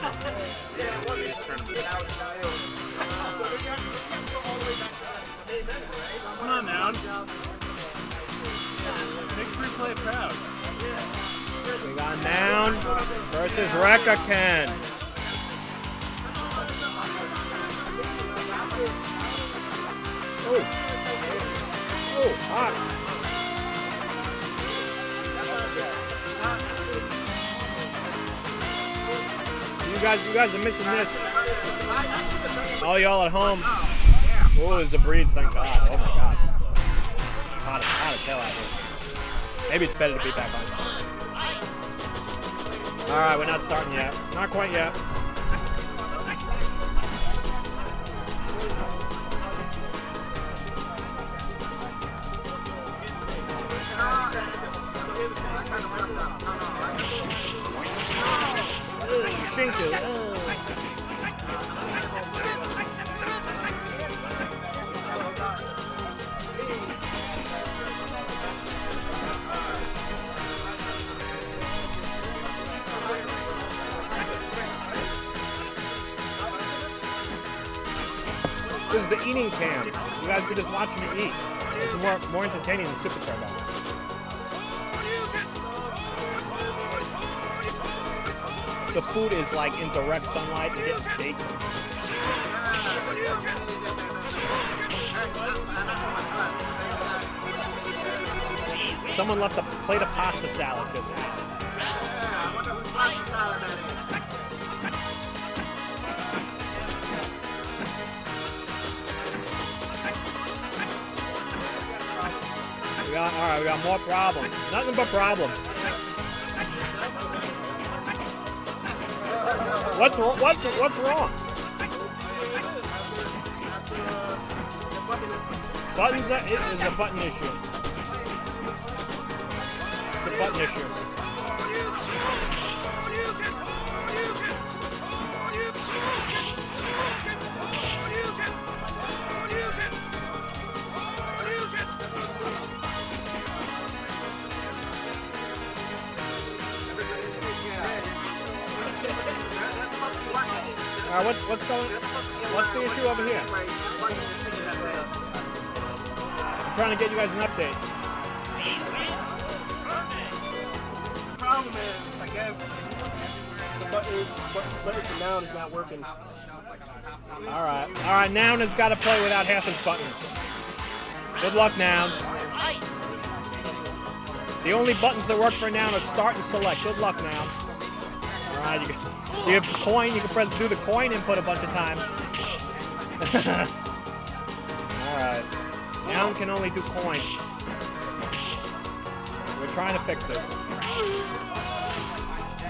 Come on, now. Big free play crowd. We got Noun versus Rekka Ken. Oh. Oh, hot. You guys, you guys are missing this. All y'all at home. Oh, it's a breeze, thank God. Oh my God. Hot, hot as hell out here. Maybe it's better to be back on. All right, we're not starting yet. Not quite yet. Ugh. This is the eating cam. You guys can just watch me eat. It's more more entertaining than Super Turbo. the food is like in direct sunlight, it gets baked. Someone left a plate of pasta salad because of. We got, all right, we got more problems. Nothing but problems. What's wr- what's what's wrong? Buttons that is a button issue. A button issue. All right, what's what's going? What's the issue over here? I'm trying to get you guys an update. The problem is, I guess, the button, button, for now is not working. All right, all right. Noun has got to play without half his buttons. Good luck, Noun. The only buttons that work for Noun are start and select. Good luck, Noun. All right, you, can- you have coin. You can press do the coin input a bunch of times. all right. Noun can only do coin. We're trying to fix this.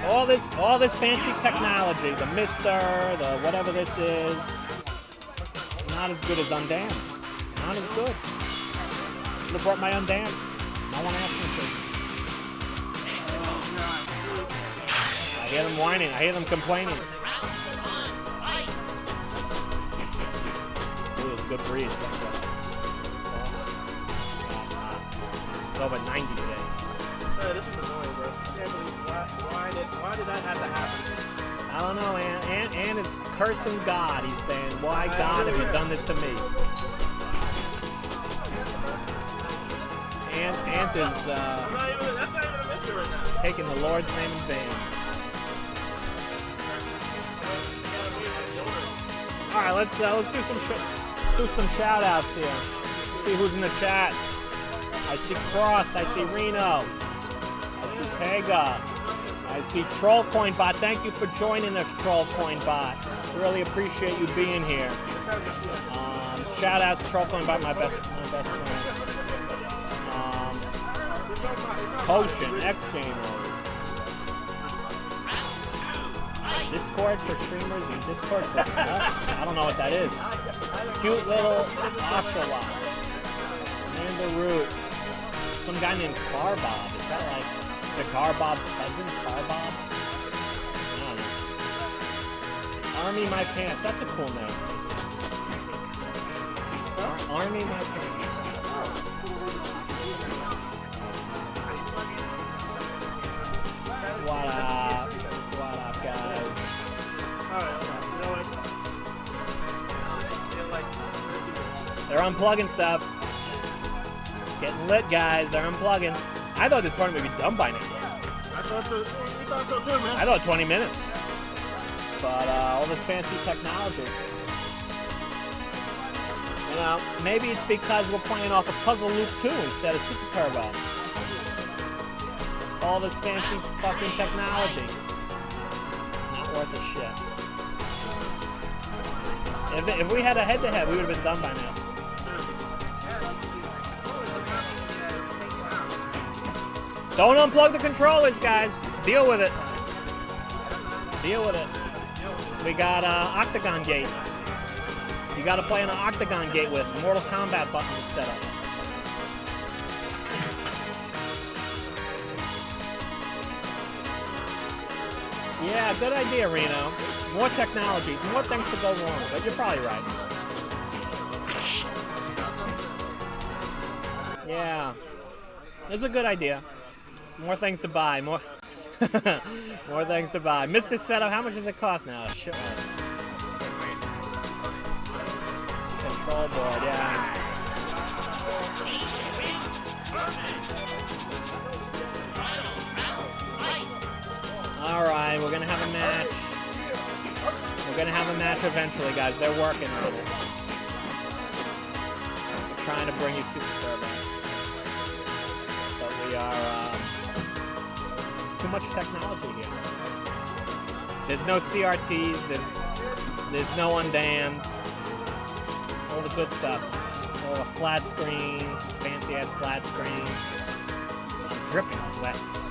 All this, all this fancy technology, the MiSTer, the whatever this is, not as good as Undam. Not as good. Should have brought my Undam. No one asked me to. I hear them whining. I hear them complaining. Ooh, it's a good breeze. It's over 90 today. This is annoying, bro. I can't believe why, why did why did that have to happen? I don't know, and and Ant is cursing God. He's saying, Why, God, have you done this to me? And Ant is uh, even, that's not even a right now. taking the Lord's name in vain. All right, let's uh, let's do some do some shout outs here. See who's in the chat. I see Crossed. I see Reno. I see Pega. I see Trollcoin Bot. Thank you for joining us, Trollcoin Bot. Really appreciate you being here. Um, shout out to Trollcoin Bot, my best, my best friend. Um, Potion, X Gamers. Discord for streamers and Discord for us. I don't know what that is. Cute little Oshawott. Amanda Root. Some guy named Carbob. Is that like Cigar Bob's cousin? Don't know. Army My Pants. That's a cool name. Army My Pants. What up? What up, They're unplugging stuff. Getting lit, guys. They're unplugging. I thought this tournament would be done by now. I thought so. We thought so too, man. I thought 20 minutes. But uh, all this fancy technology. You know, maybe it's because we're playing off of Puzzle Loop 2 instead of Super Turbo. All this fancy fucking technology. Not worth a shit. If, if we had a head-to-head, we would have been done by now. Don't unplug the controllers, guys. Deal with it. Deal with it. We got uh, octagon gates. You got to play an octagon gate with Mortal Kombat buttons set up. Yeah, good idea, Reno. More technology, more things to go wrong, but you're probably right. Yeah, it's a good idea. More things to buy, more, more things to buy. Mr. Setup, how much does it cost now? Sure. Control board, yeah. All right, we're gonna have a match. We're gonna have a match eventually, guys. They're working on it. We're trying to bring you Super Turbo, but we are. Um, there's too much technology here. There's no CRTs. There's there's no Undamned. All the good stuff. All the flat screens, fancy ass flat screens. I'm dripping sweat.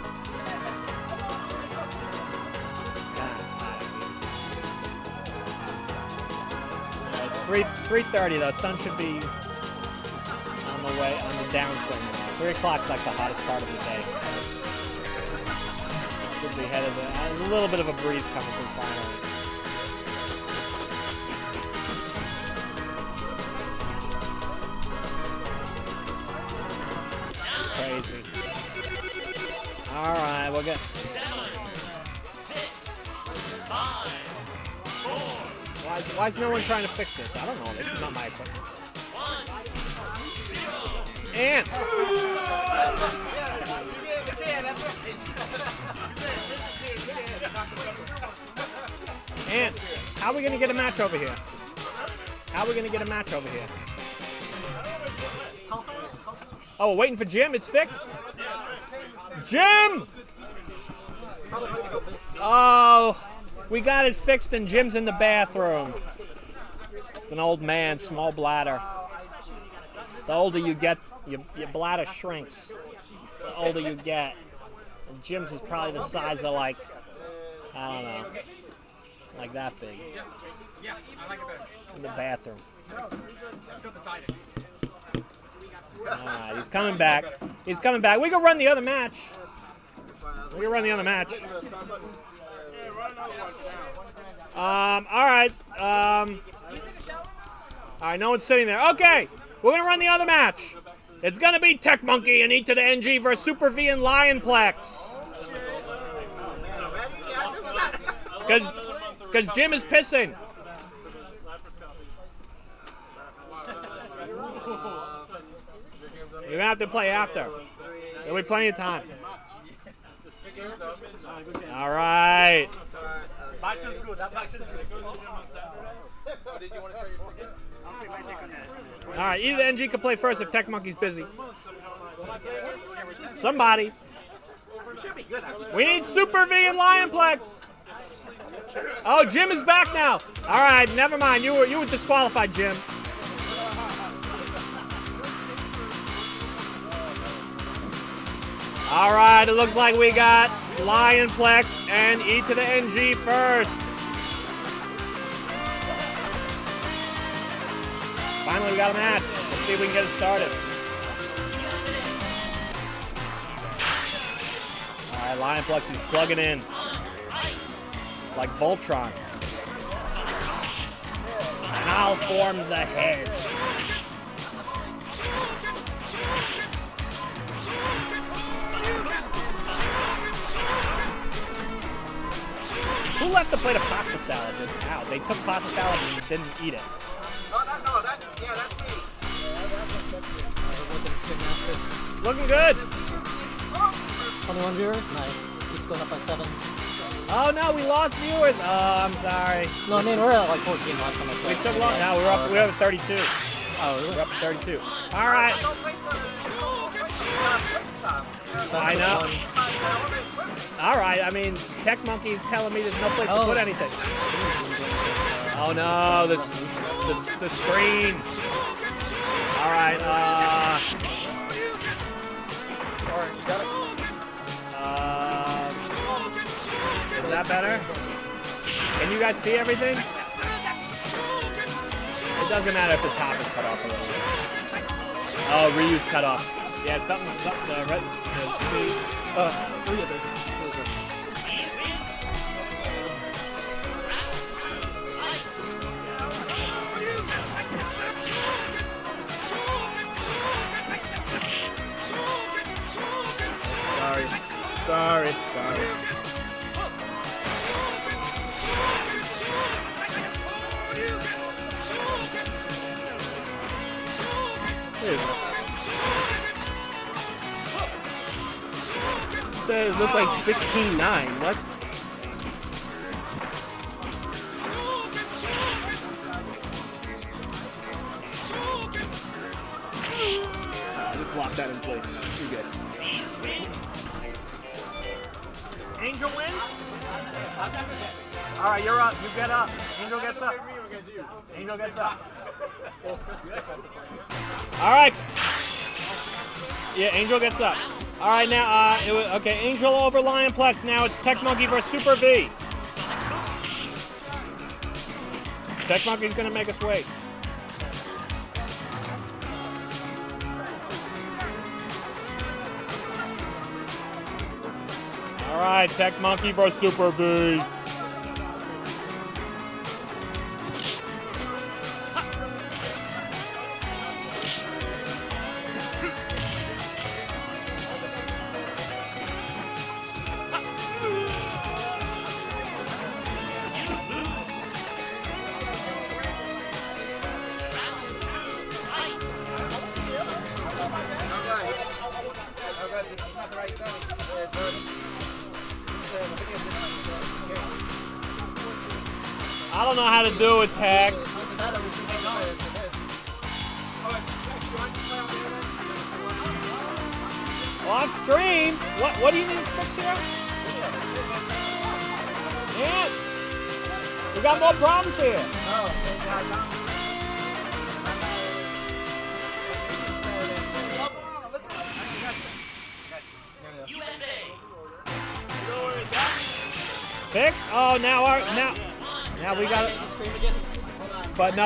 Three three thirty though. Sun should be on the way on the downswing. Three o'clock's like the hottest part of the day. Should be headed a little bit of a breeze coming from finally. Crazy. All right, we'll get. Why is, why is no one trying to fix this? I don't know. This is not my equipment. And and how are we gonna get a match over here? How are we gonna get a match over here? Oh, we're waiting for Jim. It's fixed. Jim! Oh, we got it fixed, and Jim's in the bathroom. It's an old man, small bladder. The older you get, your, your bladder shrinks. The older you get. And Jim's is probably the size of like, I don't know, like that big. In the bathroom. Decided. Alright, he's coming back. He's coming back. We can run the other match. We can run the other match. Um, alright. Um, alright, no one's sitting there. Okay, we're gonna run the other match. It's gonna be Tech Monkey and E to the NG versus Super V and Lionplex. Cause, Cause Jim is pissing. You're gonna have to play after. There'll be plenty of time. All right. Box is good. That box is good. Did you want to try your stick? All right. Either NG can play first if Tech Monkey's busy. Somebody. We need Super V and Lionplex. Oh, Jim is back now. All right, never mind. You were you were disqualified, Jim. All right, it looks like we got Lionplex and E to the NG first. Finally, we got a match. Let's see if we can get it started. All right, Lionplex is plugging in like Voltron. Now form the head. Who left the plate of pasta salad just out? They took pasta salad and didn't eat it. Oh, that, no, that, yeah, that's me. Looking good. 21 viewers? Nice. Keeps going up by 7. Oh no, we lost viewers. Oh, I'm sorry. No, I mean, we're at like 14 last time I We checked. took long. Now we're up. We're up at 32. Oh, really? We're up at 32. All right. Don't play for, don't play for quick stuff. I know. All right. I mean, Tech Monkey's telling me there's no place to Oh. put anything. Oh no, the the, the screen. All right. Uh. Uh, is that better? Can you guys see everything? It doesn't matter if the top is cut off a little bit. Oh, reuse cut off. Yeah, something, something uh, red, uh, see. Uh, oh yeah, there. Sorry. Sorry. Says it looked like 16-9. What? Uh, just lock that in place. You're good. Angel wins. All right, you're up. You get up. Angel gets up. Angel gets up. All right. Yeah, Angel gets up. All right, now, uh, it was, okay, Angel over Lionplex. Now it's Tech Monkey versus Super V. Tech Monkey's gonna make us wait. All right, Tech Monkey versus Super V.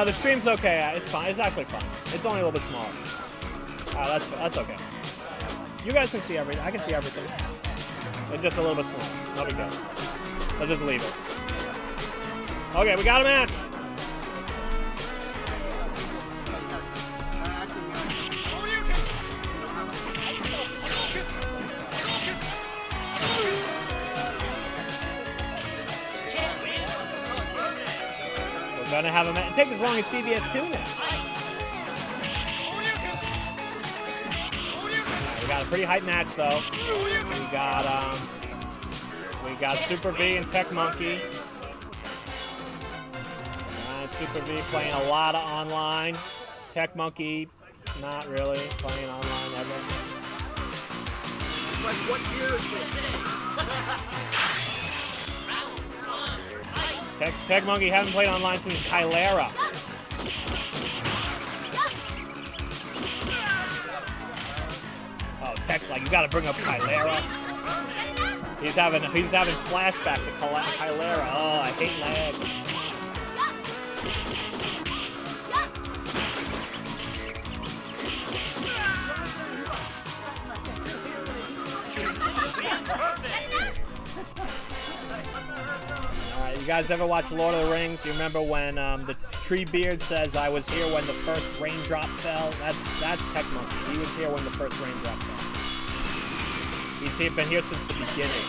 the stream's okay. It's fine. It's actually fine. It's only a little bit smaller. Alright, that's that's okay. You guys can see everything. I can see everything. It's just a little bit smaller. No big deal. I'll just leave it. Okay, we got a match. Take as long as CBS two now. Alright, we got a pretty hype match though. We got um, we got Super V and Tech Monkey. Alright, Super V playing a lot of online. Tech Monkey, not really playing online ever. It's like, what year is this? Tech, Tech Monkey haven't played online since Kaillera. Oh, Tech's like, you gotta bring up Kaillera. He's having he's having flashbacks Kyla- Kaillera. Oh, I hate lag. You guys ever watch Lord of the Rings? You remember when um, the Treebeard says, I was here when the first raindrop fell? That's that's Tech Monkey. He was here when the first raindrop fell. He's here, been here since the beginning.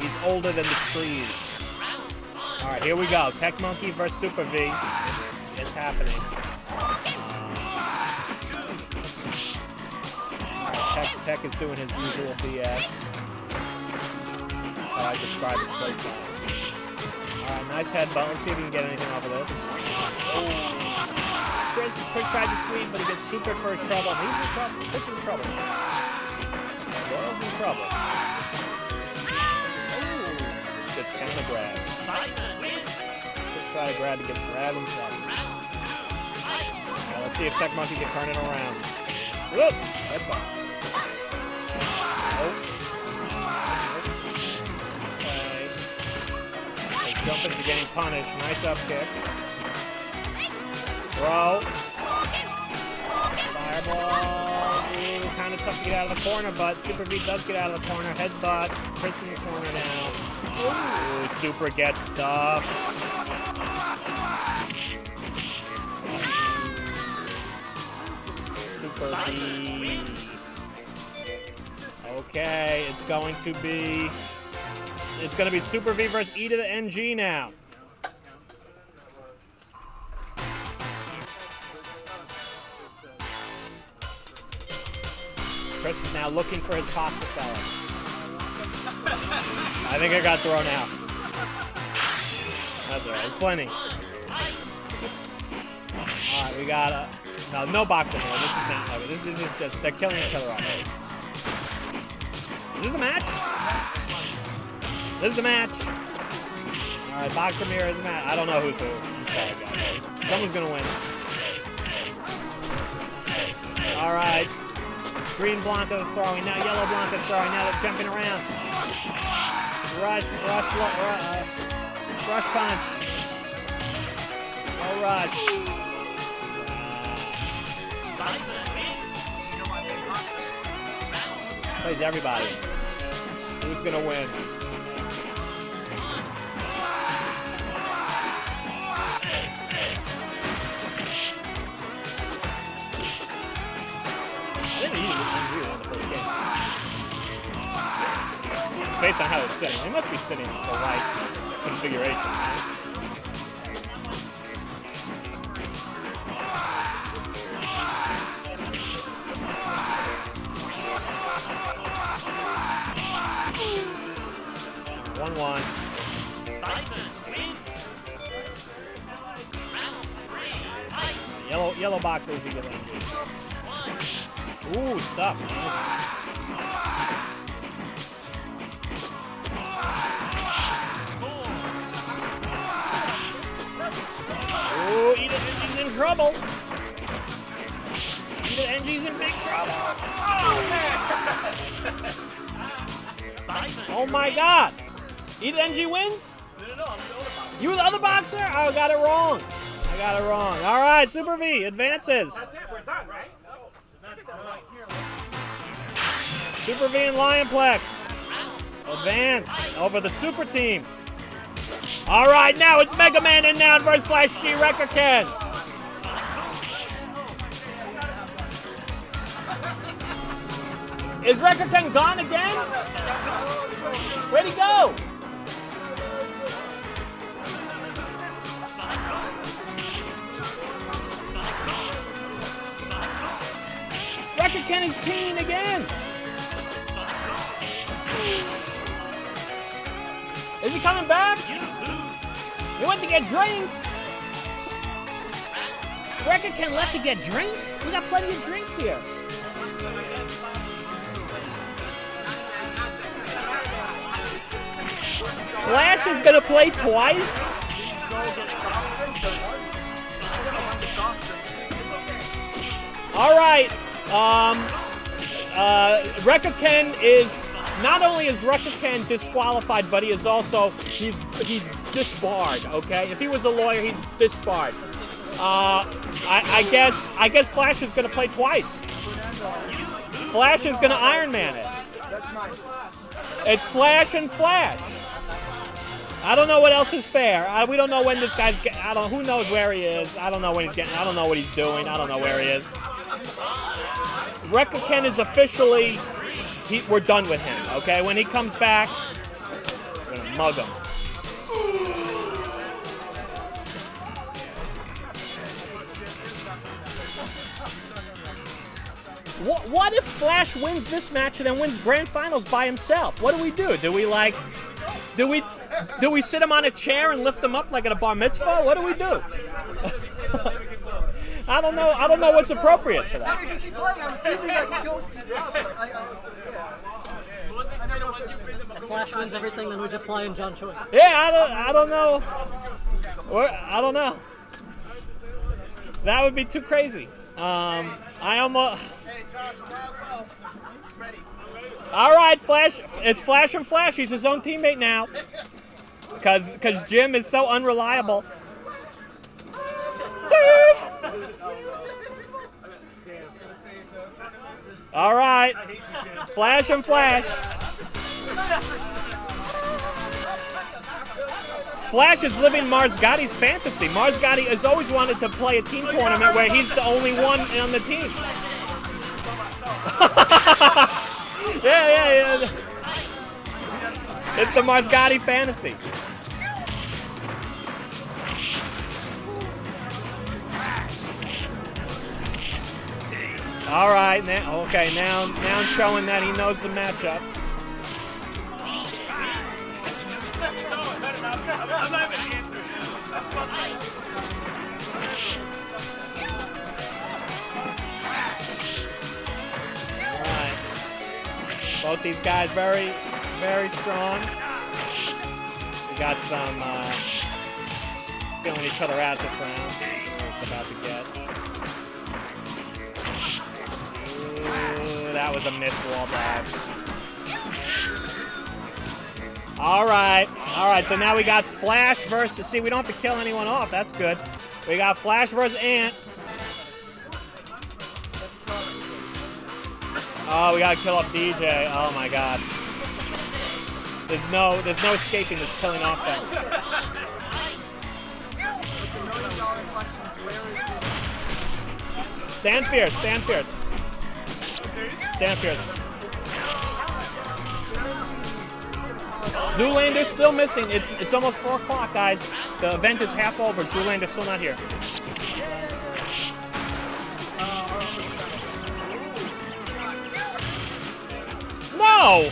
He's older than the trees. Alright, here we go. Tech Monkey versus Super V. It's, it's happening. Tech, Tech is doing his usual BS. That's how I describe his playstyle. Alright, nice headbutt. Let's see if we can get anything off of this. Chris, Chris tried to sweep, but he gets super first trouble. He's in trouble. Chris is in trouble. Doyle's in trouble. Ooh, gets counter grab. Chris try to grab, he gets grab himself. Let's see if Tech Monkey can turn it around. Whoop! Headbutt. Okay. Oh. They jump into getting punished. Nice up kicks. Throw. Fireball. Kind of tough to get out of the corner, but Super V does get out of the corner. Headbutt. Chris in the corner now. Ooh, Super gets stuff. Super V. Okay, it's going to be it's going to be Super V versus E to the NG now. Chris is now looking for his pasta salad. I think it got thrown out. That's alright. There's plenty. Alright, we got a no, no boxing here. This is not. This, this is just they're killing each other off. Is this a match? This is the match. All right, Boxer Mirror is the match. I don't know who's who. Someone's gonna win. All right. Green Blanka's throwing now. Yellow Blanka's throwing now. They're jumping around. Rush, rush, uh, rush punch. Oh, rush. Plays everybody. Who's gonna win? Based on how it's sitting, it must be sitting the right configuration. right? One one. Yellow yellow box is easy to Ooh, stuff. Nice. Ooh, Eda Engi's in trouble. Eda Engi's in big trouble. Oh oh my god. Eda Engi wins? No, no, no, I'm the older. You were the other boxer? Oh, I got it wrong. I got it wrong. All right, Super V advances. That's it. We're done, right? Super V and Lionplex advance over the Super Team. All right, now it's Mega Man in now versus Flash G Rekka Ken. Is Rekka Ken gone again? Where'd he go? Rekka Ken is peeing again. Is he coming back? He went to get drinks. Rekka Ken left to get drinks? We got plenty of drinks here. Flash is gonna play twice? All right. Um, uh, Rekka Ken is not only is Ken disqualified, but he is also he's he's disbarred. Okay, if he was a lawyer, he's disbarred. Uh, I, I guess I guess Flash is going to play twice. Flash is going to Iron Man it. It's Flash and Flash. I don't know what else is fair. I, we don't know when this guy's. I don't. Who knows where he is? I don't know when he's getting. I don't know what he's doing. I don't know where he is. Rekka Ken is officially. He, we're done with him. Okay. When he comes back, we're gonna mug him. What, what if Flash wins this match and then wins grand finals by himself? What do we do? Do we like, do we, do we sit him on a chair and lift him up like at a bar mitzvah? What do we do? I don't know. I don't know what's appropriate for that. if you keep playing, I'm assuming I can kill you. I, I, If Flash wins everything, then we just fly in John Choi. Yeah, I don't. I don't know. Or, I don't know. That would be too crazy. Um, I almost. All right, Flash. It's Flash and Flash. He's his own teammate now. Cause, cause Jim is so unreliable. All right, Flash and Flash. Flash is living Mars Gotti's fantasy. Mars Gotti has always wanted to play a team tournament where he's the only one on the team. yeah, yeah, yeah. It's the Marsgatti fantasy. All right, now okay, now now showing that he knows the matchup. Both these guys very, very strong. We got some uh, feeling each other out this round. It's about to get. Ooh, that was a missed wall dive. All right, all right. So now we got Flash versus. See, we don't have to kill anyone off. That's good. We got Flash versus Ant. Oh, we gotta kill off DJ. Oh my God. There's no, there's no escaping this killing off thing. Stand fierce, stand fierce. Stand fierce. Zoolander's still missing. It's it's almost four o'clock, guys. The event is half over. Zoolander's still not here. No!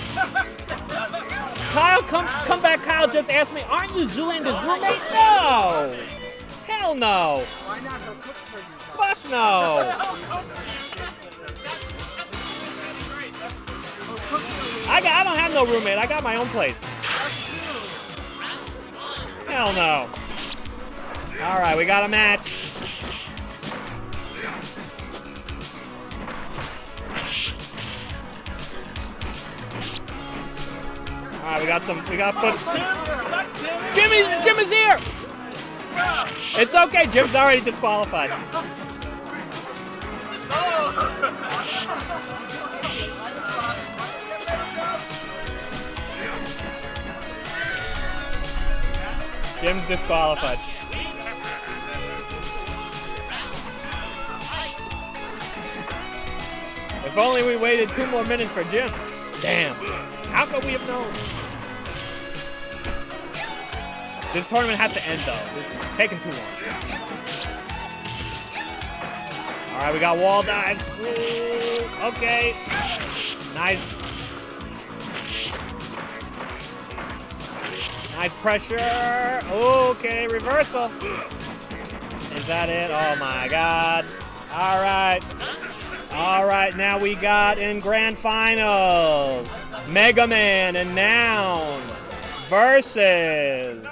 Kyle, come come back. Kyle just asked me, aren't you Zoolander's roommate? No! Hell no! Why not? He'll cook for you. Fuck no! I got I don't have no roommate. I got my own place. Hell no. All right, we got a match. All right, we got some. We got foot. Jimmy, Jim here. It's okay. Jim's already disqualified. Oh. Jim's disqualified. If only we waited two more minutes for Jim. Damn. How could we have known? This tournament has to end though. This is taking too long. All right, we got wall dives. Ooh, okay. Nice. Nice pressure. Okay, reversal. Is that it? Oh my God. All right. All right, now we got in grand finals Mega Man and Noun versus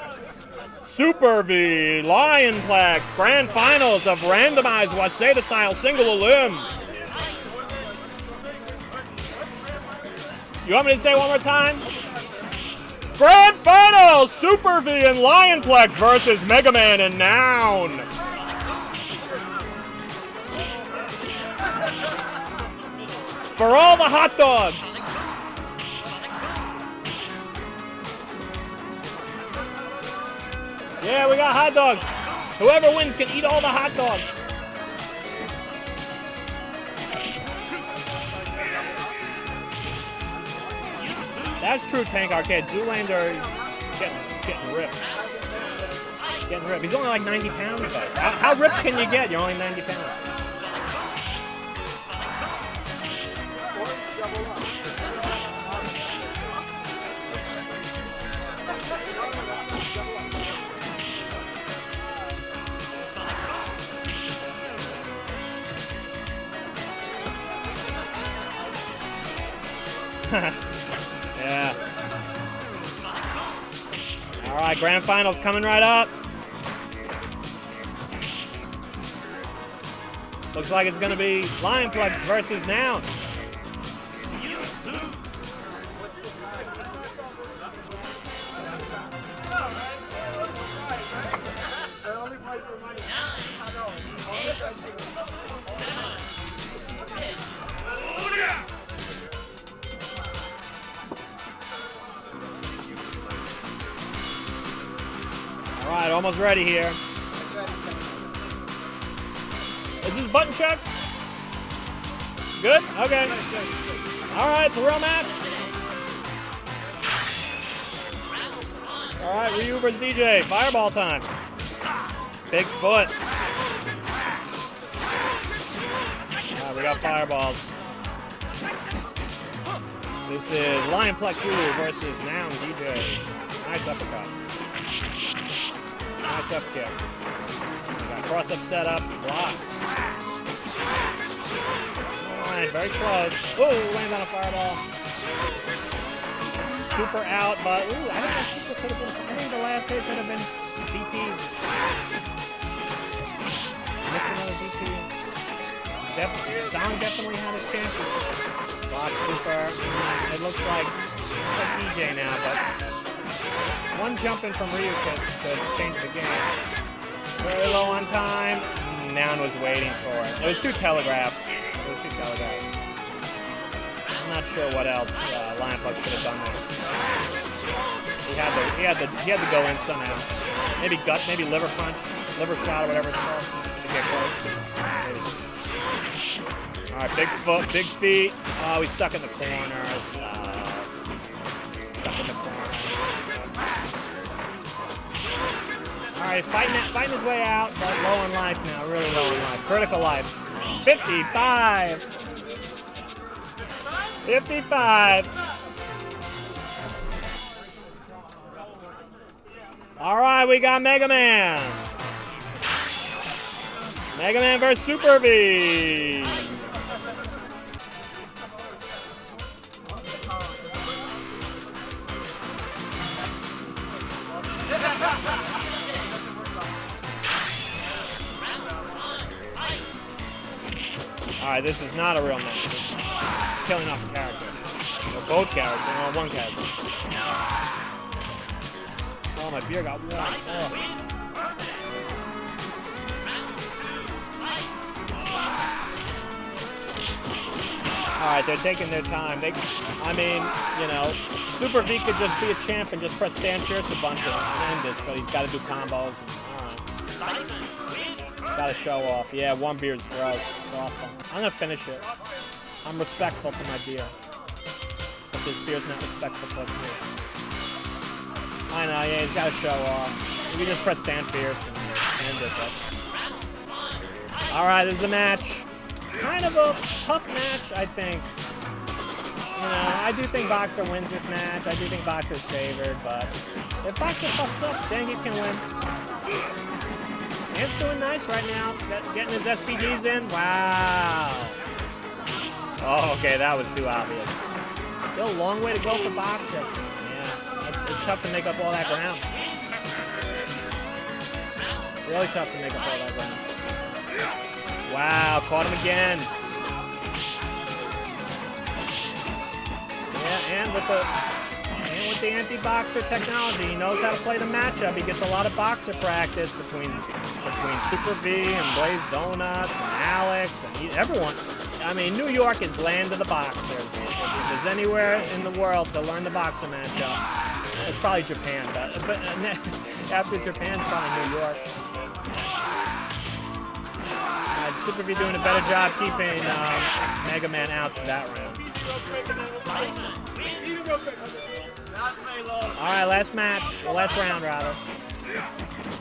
Super V Lionplex grand finals of randomized Waseda style single elim. You want me to say one more time? Grand finals Super V and Lionplex versus Mega Man and Noun. For all the hot dogs. Yeah, we got hot dogs. Whoever wins can eat all the hot dogs. That's true, Tank Arcade. Zoolander is getting, getting ripped. Getting ripped. He's only like 90 pounds, though. How, how ripped can you get? You're only 90 pounds. yeah. right, grand finals coming right up. Looks like it's going to be Lionplex versus Noun. Ready here. Is this button check? Good? Okay. All right, it's a real match. All right, Ryu versus DJ. Fireball time. Big foot. All right, we got fireballs. This is Lion Lionplex Ryu versus Noun DJ. Nice uppercut. Nice up kick. Got cross up setups, blocks. Alright, very close. Oh, lands on a fireball. Super out, but ooh, I think that super could have been. I think the last hit could have been DP. Missed another DP. Def- Dong definitely had his chances. Block super. It looks like it's like DJ now, but one jump in from Ryu could, could change the game. Very low on time. Noun was waiting for it. It was too telegraphed. It was too telegraphed. I'm not sure what else uh, Lionplex could have done there. He had to, he had to, he had to go in somehow. Maybe gut, maybe liver punch, liver shot, or whatever it's called, to get close. All right, big foot, big feet. Oh, he's stuck in the corners. Uh, stuck in the corner. Right, fighting, it- fighting his way out, but low in life now, really low in life. Critical life. 55. 55. All right, we got Mega Man. Mega Man versus Super V. Right, this is not a real. This is killing off a character. Or both characters, or one character. Oh, my beer got warm. Oh. All right, they're taking their time. They, I mean, you know, Super V could just be a champ and just press stand fierce a bunch and end this, but he's got to do combos. And, all right. Got to show off. Yeah, one beer's gross. It's awful. I'm gonna finish it. I'm respectful to my beer, but this beer's not respectful towards me. I know. Yeah, he's got to show off. We can just press stand fierce and end it. But. All right, there's a match. Kind of a tough match, I think. You know, I do think Boxer wins this match. I do think Boxer's favored, but if Boxer fucks up, Zangief can win. Ant's doing nice right now. Getting his SPDs in. Wow. Oh, okay, that was too obvious. Still a long way to go for boxing. Yeah, it's, it's tough to make up all that ground. Really tough to make up all that ground. Wow, caught him again. Yeah, and with the and with the anti-boxer technology, he knows how to play the matchup. He gets a lot of boxer practice between between Super V and Blaze Donuts and Alex and he, everyone. I mean, New York is land of the boxers. If there's anywhere in the world to learn the boxer matchup, it's probably Japan. But, but after Japan, probably New York. Uh, Super V doing a better job keeping um, Mega Man out that round. All right, last match, last round rather.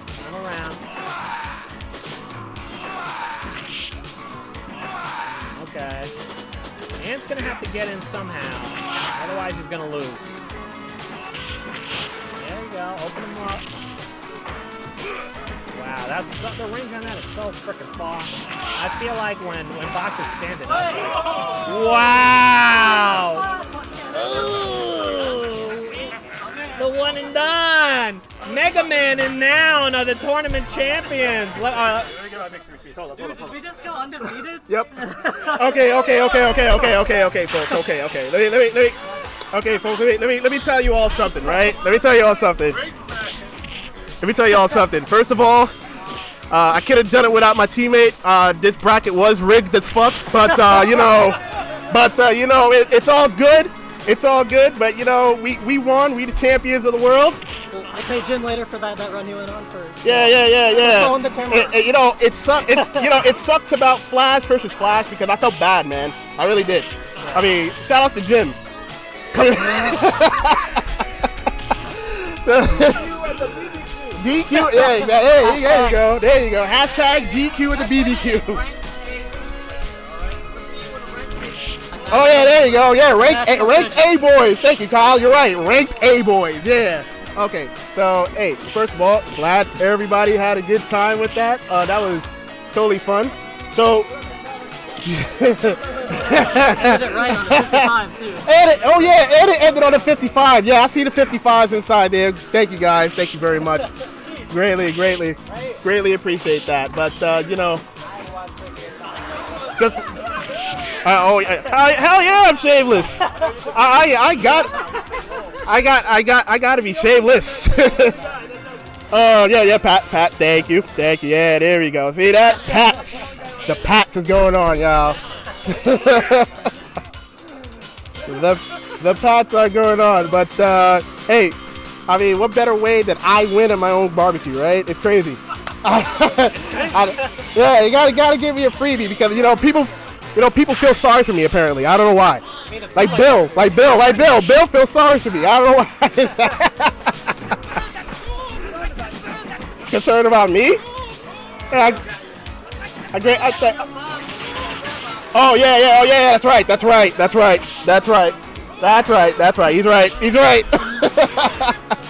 Final round. Okay. Ant's gonna have to get in somehow, otherwise he's gonna lose. There you go. Open him up. Wow, that's so, the range on that is so freaking far. I feel like when when Boxer's standing up. Wow! And done. Mega Man and Noun are the tournament champions. Let- uh, Let me get my victory speech. Hold up, hold up, hold up. We just go undefeated? Yep. Okay, okay, okay, okay, okay, okay, okay, folks. Okay, okay. Let me, let me, let me. Okay, folks. Let me, let me, let me tell you all something, right? Let me tell you all something. Let me tell you all something. First of all, uh, I could have done it without my teammate. Uh, this bracket was rigged as fuck, but uh, you know, but uh, you know, it, it's all good. It's all good. But you know, we we won. We the champions of the world. I pay Jim later for that, that run you went on for. Yeah, yeah, yeah, yeah. Throwing the. It- it- you know, it sucks. It's you know, it sucks about Flash versus Flash because I felt bad, man. I really did. I mean, shout outs to Jim. Coming- DQ, yeah, yeah, yeah, there you go, there you go. Hashtag DQ with the BBQ. Oh yeah, there you go. Yeah, ranked A, ranked A boys. Thank you, Kyle. You're right. Ranked A boys. Yeah. Okay. So, hey, first of all, glad everybody had a good time with that. Uh, that was totally fun. So, it right on the 55 too. Edit. Oh yeah, edit ended on the 55. Yeah, I see the 55s inside there. Thank you guys. Thank you very much. Greatly, greatly, greatly appreciate that. But uh, you know, just. Uh, oh yeah, hell, yeah, I'm shaveless. I, I I got, I got I got I got to be shaveless. Oh yeah, yeah, Pat, Pat. Thank you, thank you. Yeah, there we go. See that? Pats. The pats is going on, y'all. the the pats are going on, but uh, hey, I mean, what better way that I win at my own barbecue, right? It's crazy. I- yeah, you gotta gotta give me a freebie because you know people, you know people feel sorry for me. Apparently, I don't know why. Like Bill, like Bill, like Bill. Bill feels sorry for me. I don't know why. Concerned about me? Yeah, I, I, I, th- oh yeah, yeah, oh yeah, yeah, that's right, that's right, that's right, that's right, that's right, that's right. He's right, he's right.